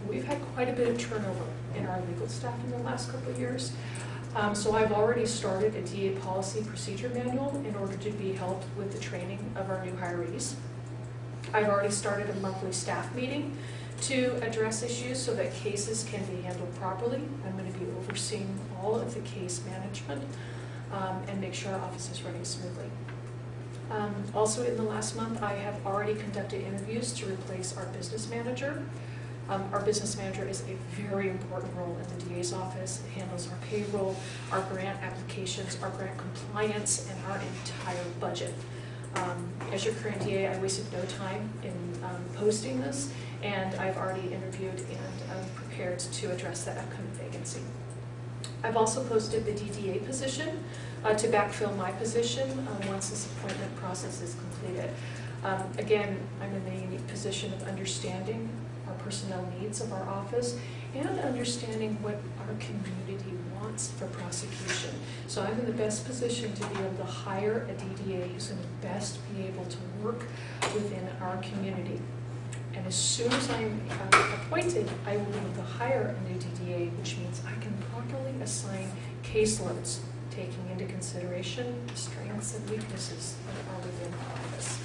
We've had quite a bit of turnover in our legal staff in the last couple of years. Um, So I've already started a DA policy procedure manual in order to be helped with the training of our new hirees. I've already started a monthly staff meeting to address issues so that cases can be handled properly. I'm going to be overseeing all of the case management um, and make sure our office is running smoothly. Um, Also, in the last month, I have already conducted interviews to replace our business manager. Um, Our business manager is a very important role in the DA's office. It handles our payroll, our grant applications, our grant compliance, and our entire budget. Um, As your current DA, I wasted no time in um, posting this, and I've already interviewed and um, prepared to address that upcoming vacancy. I've also posted the DDA position uh, to backfill my position um, once this appointment process is completed. Um, Again, I'm in the unique position of understanding our personnel needs of our office and understanding what our community wants for prosecution. So I'm in the best position to be able to hire a DDA who's going to best be able to work within our community. And as soon as I'm uh, appointed, I will be able to hire a new DDA, which means I can properly assign caseloads, taking into consideration the strengths and weaknesses that are within our office.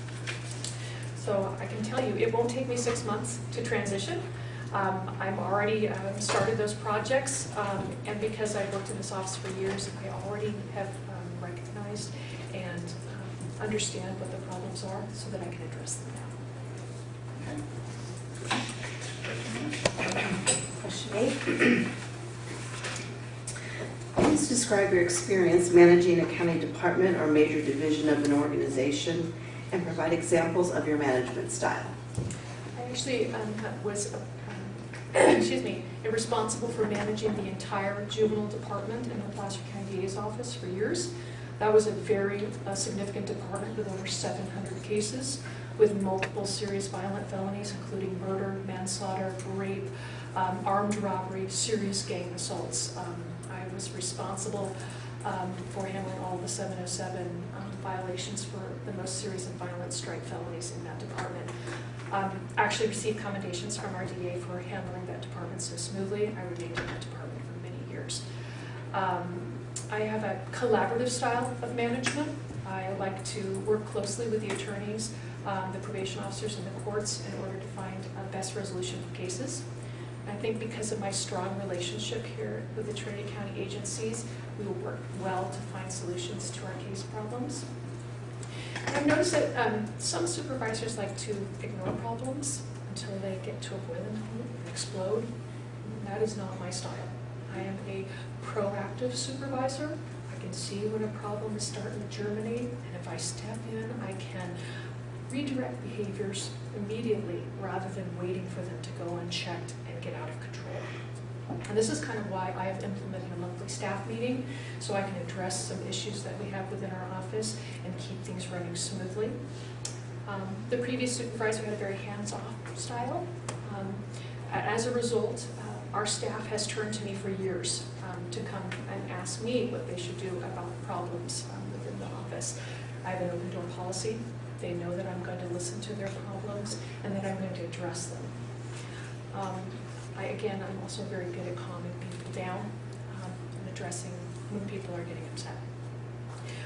So I can tell you, it won't take me six months to transition. Um, I've already um, started those projects, um, and because I've worked in this office for years, I already have um, recognized and um, understand what the problems are so that I can address them now. Question eight. Please describe your experience managing a county department or major division of an organization and provide examples of your management style. I actually um, was, um, excuse me, responsible for managing the entire juvenile department in the Placer County DA's office for years. That was a very uh, significant department with over 700 cases with multiple serious violent felonies, including murder, manslaughter, rape, um, armed robbery, serious gang assaults. Um, I was responsible um, for handling all the 707 um, violations for the most serious and violent strike felonies in that department. Um, Actually received commendations from our DA for handling that department so smoothly. I remained in that department for many years. Um, I have a collaborative style of management. I like to work closely with the attorneys, um, the probation officers, and the courts in order to find a best resolution for cases. I think because of my strong relationship here with the Trinity County agencies, we will work well to find solutions to our case problems. I've noticed that um, some supervisors like to ignore problems until they get to a boiling point and explode. That is not my style. I am a proactive supervisor. I can see when a problem is starting to germinate, and if I step in, I can redirect behaviors immediately rather than waiting for them to go unchecked and get out of control. And this is kind of why I have implemented a monthly staff meeting, so I can address some issues that we have within our office and keep things running smoothly. Um, The previous supervisor had a very hands-off style. Um, As a result, uh, our staff has turned to me for years um, to come and ask me what they should do about problems um, within the office. I have an open door policy. They know that I'm going to listen to their problems and that I'm going to address them. Um, I, again, I'm also very good at calming people down um, and addressing when people are getting upset.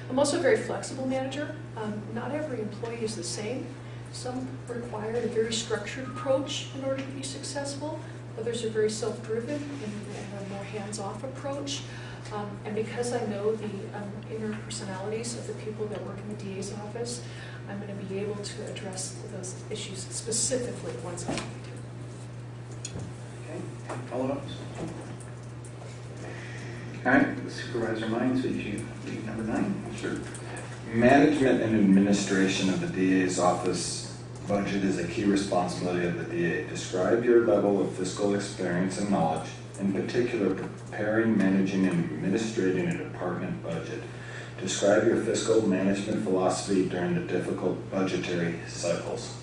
I'm also a very flexible manager. Um, Not every employee is the same. Some require a very structured approach in order to be successful. Others are very self-driven and have a more hands-off approach. Um, And because I know the um, inner personalities of the people that work in the DA's office, I'm going to be able to address those issues specifically once I need to. Okay, follow-ups? All right, Supervisor Mines, would you read number nine? Sure. Management and administration of the DA's office budget is a key responsibility of the DA. Describe your level of fiscal experience and knowledge, in particular preparing, managing, and administrating a department budget. Describe your fiscal management philosophy during the difficult budgetary cycles.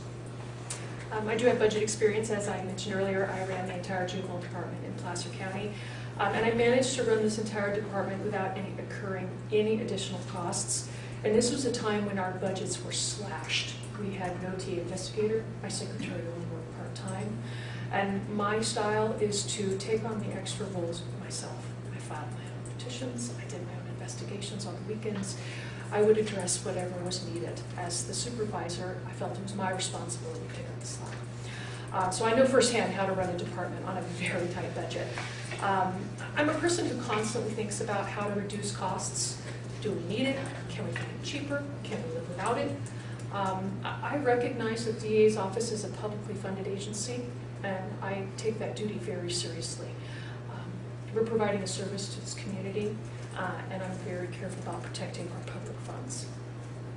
Um, I do have budget experience, as I mentioned earlier. I ran the entire juvenile department in Placer County. Um, and I managed to run this entire department without any occurring any additional costs. And this was a time when our budgets were slashed. We had no TA investigator, my secretary only worked part-time. And my style is to take on the extra roles myself. I filed my own petitions, I investigations on the weekends. I would address whatever was needed. As the supervisor, I felt it was my responsibility to up the slack. Uh, So I know firsthand how to run a department on a very tight budget. Um, I'm a person who constantly thinks about how to reduce costs. Do we need it? Can we get it cheaper? Can we live without it? Um, I I recognize that DA's office is a publicly funded agency, and I take that duty very seriously. Um, We're providing a service to this community, uh, and I'm very careful about protecting our public funds.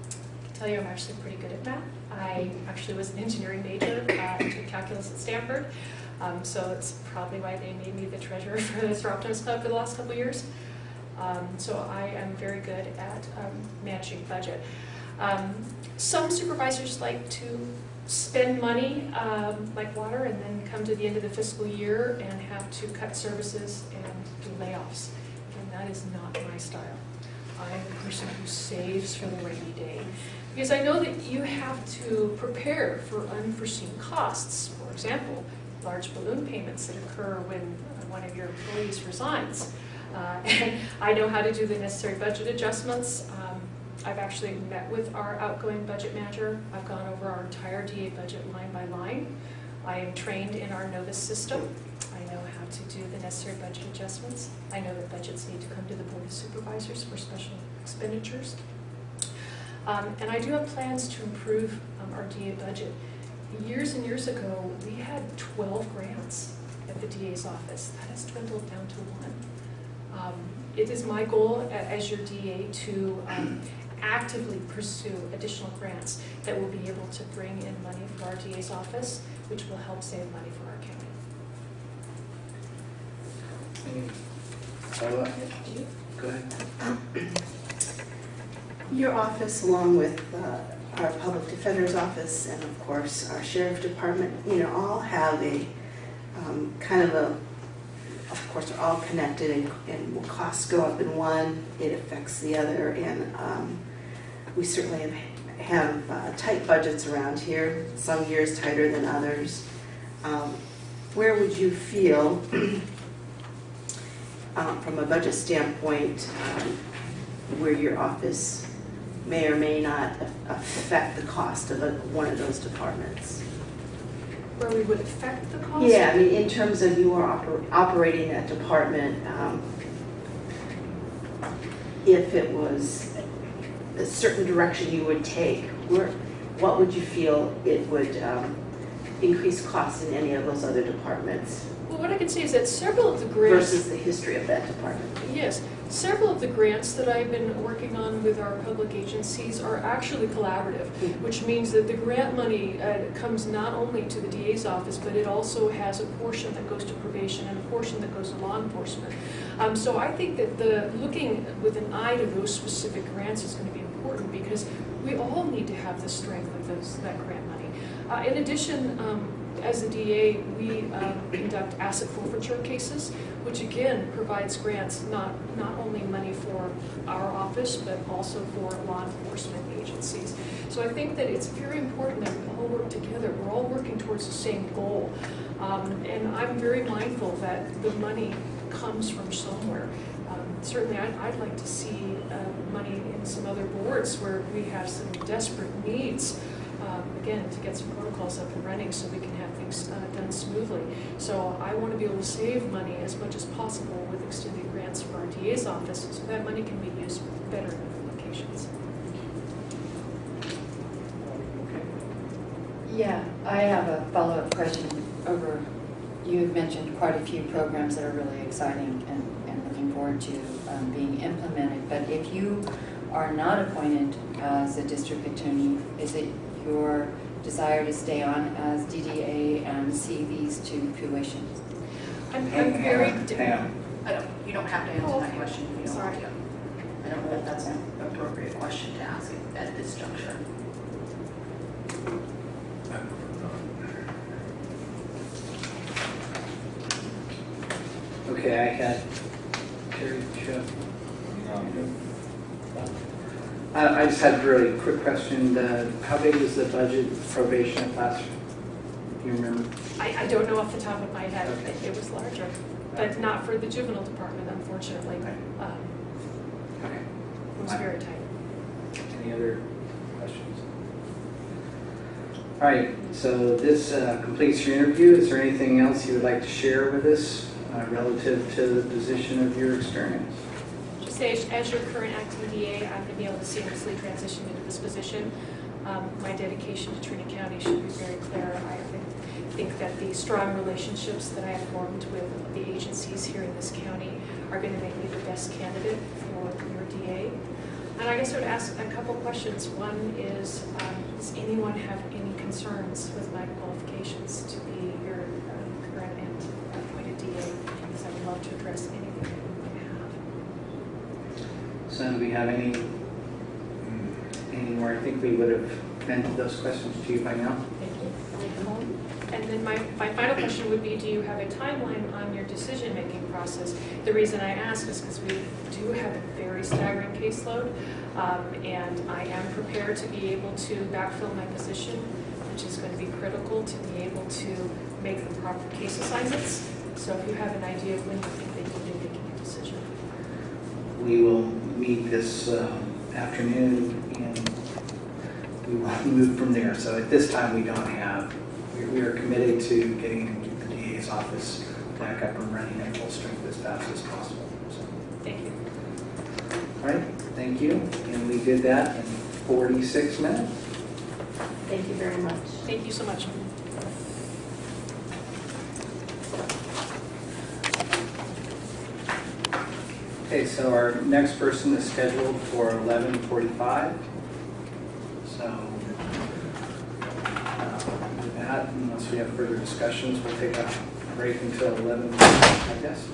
I can tell you I'm actually pretty good at math. I actually was an engineering major, uh, took calculus at Stanford, um, so it's probably why they made me the treasurer for the Soroptimist Club for the last couple years. Um, so I am very good at um, managing budget. Um, some supervisors like to spend money um, like water and then come to the end of the fiscal year and have to cut services and do layoffs. That is not my style. I am the person who saves for the rainy day. Because I know that you have to prepare for unforeseen costs. For example, large balloon payments that occur when one of your employees resigns. Uh, And I know how to do the necessary budget adjustments. Um, I've actually met with our outgoing budget manager. I've gone over our entire DA budget line by line. I am trained in our Novus system. To do the necessary budget adjustments. I know that budgets need to come to the Board of Supervisors for special expenditures. Um, And I do have plans to improve um, our DA budget. Years and years ago, we had 12 grants at the DA's office. That has dwindled down to one. Um, It is my goal as your DA to um, actively pursue additional grants that will be able to bring in money for our DA's office, which will help save money for our Go ahead. Your office, along with uh, our public defender's office and of course our sheriff department, you know, all have a um, kind of a, of course, they're all connected and- and when costs go up in one, it affects the other. And um, we certainly have- have uh, tight budgets around here, some years tighter than others. Um, Where would you feel, um, from a budget standpoint, um, where your office may or may not affect the cost of a- one of those departments? Where we would affect the cost? Yeah, I mean, in terms of you are oper- operating that department, um, if it was a certain direction you would take, where, what would you feel it would um, increase costs in any of those other departments what I can say is that several of the grants versus the history of that department? Yes, several of the grants that I've been working on with our public agencies are actually collaborative, which means that the grant money uh, comes not only to the DA's office, but it also has a portion that goes to probation and a portion that goes to law enforcement. Um, So I think that the, looking with an eye to those specific grants is going to be important because we all need to have the strength of those, that grant money. Uh, In addition, um, as a DA, we um, conduct asset forfeiture cases, which again provides grants, not, not only money for our office, but also for law enforcement agencies. So I think that it's very important that we all work together. We're all working towards the same goal. Um, And I'm very mindful that the money comes from somewhere. Um, Certainly, I'd, I'd like to see uh, money in some other boards where we have some desperate needs, um, again, to get some protocols up and running so we can have things uh, done smoothly. So I want to be able to save money as much as possible with extended grants for our DA's office, so that money can be used better in other locations. Yeah, I have a follow-up question over, you had mentioned quite a few programs that are really exciting and, and looking forward to um, being implemented. But if you are not appointed as a district attorney, is it your desire to stay on as DDA and see these to fruition? I'm, I'm very. hang on, di- hang on. I don't, you don't have to answer that oh, question if you don't want Sorry. to. I don't know if that's an appropriate question to ask at this juncture. Okay, I had I, I just had a really quick question. The- How big is the budget for probation class? Do you remember? I, I don't know off the top of my head, Okay. It- it was larger, but not for the juvenile department, unfortunately. Okay. Um, Okay. It was very tight. Any other questions? All right, so this uh, completes your interview. Is there anything else you would like to share with us uh, relative to the position of your experience? As- as your current acting DA, I'm going to be able to seamlessly transition into this position. Um, My dedication to Trinity County should be very clear. I think that the strong relationships that I have formed with the agencies here in this county are going to make me the best candidate for your DA. And I guess I would ask a couple questions. One is, um, does anyone have any concerns with my qualifications to be your um, current and appointed DA? Because I would love to address anything that you might have. So do we have any, any more? I think we would have vented those questions to you by now. Thank you. And then my, my final question would be, do you have a timeline on your decision-making process? The reason I ask is because we do have a very staggering caseload, um, and I am prepared to be able to backfill my position, which is going to be critical to be able to make the proper case assignments. So if you have an idea of when you think that you'll be making a decision. We will meet this um, afternoon and we will move from there. So at this time, we don't have, we- we are committed to getting the DA's office back up and running at full strength as fast as possible. So, Thank you. All right, thank you. And we did that in 46 minutes. Thank you very much. Thank you so much. Okay, so our next person is scheduled for 11:45. So uh, with that, unless we have further discussions, we'll take a break until 11, I guess.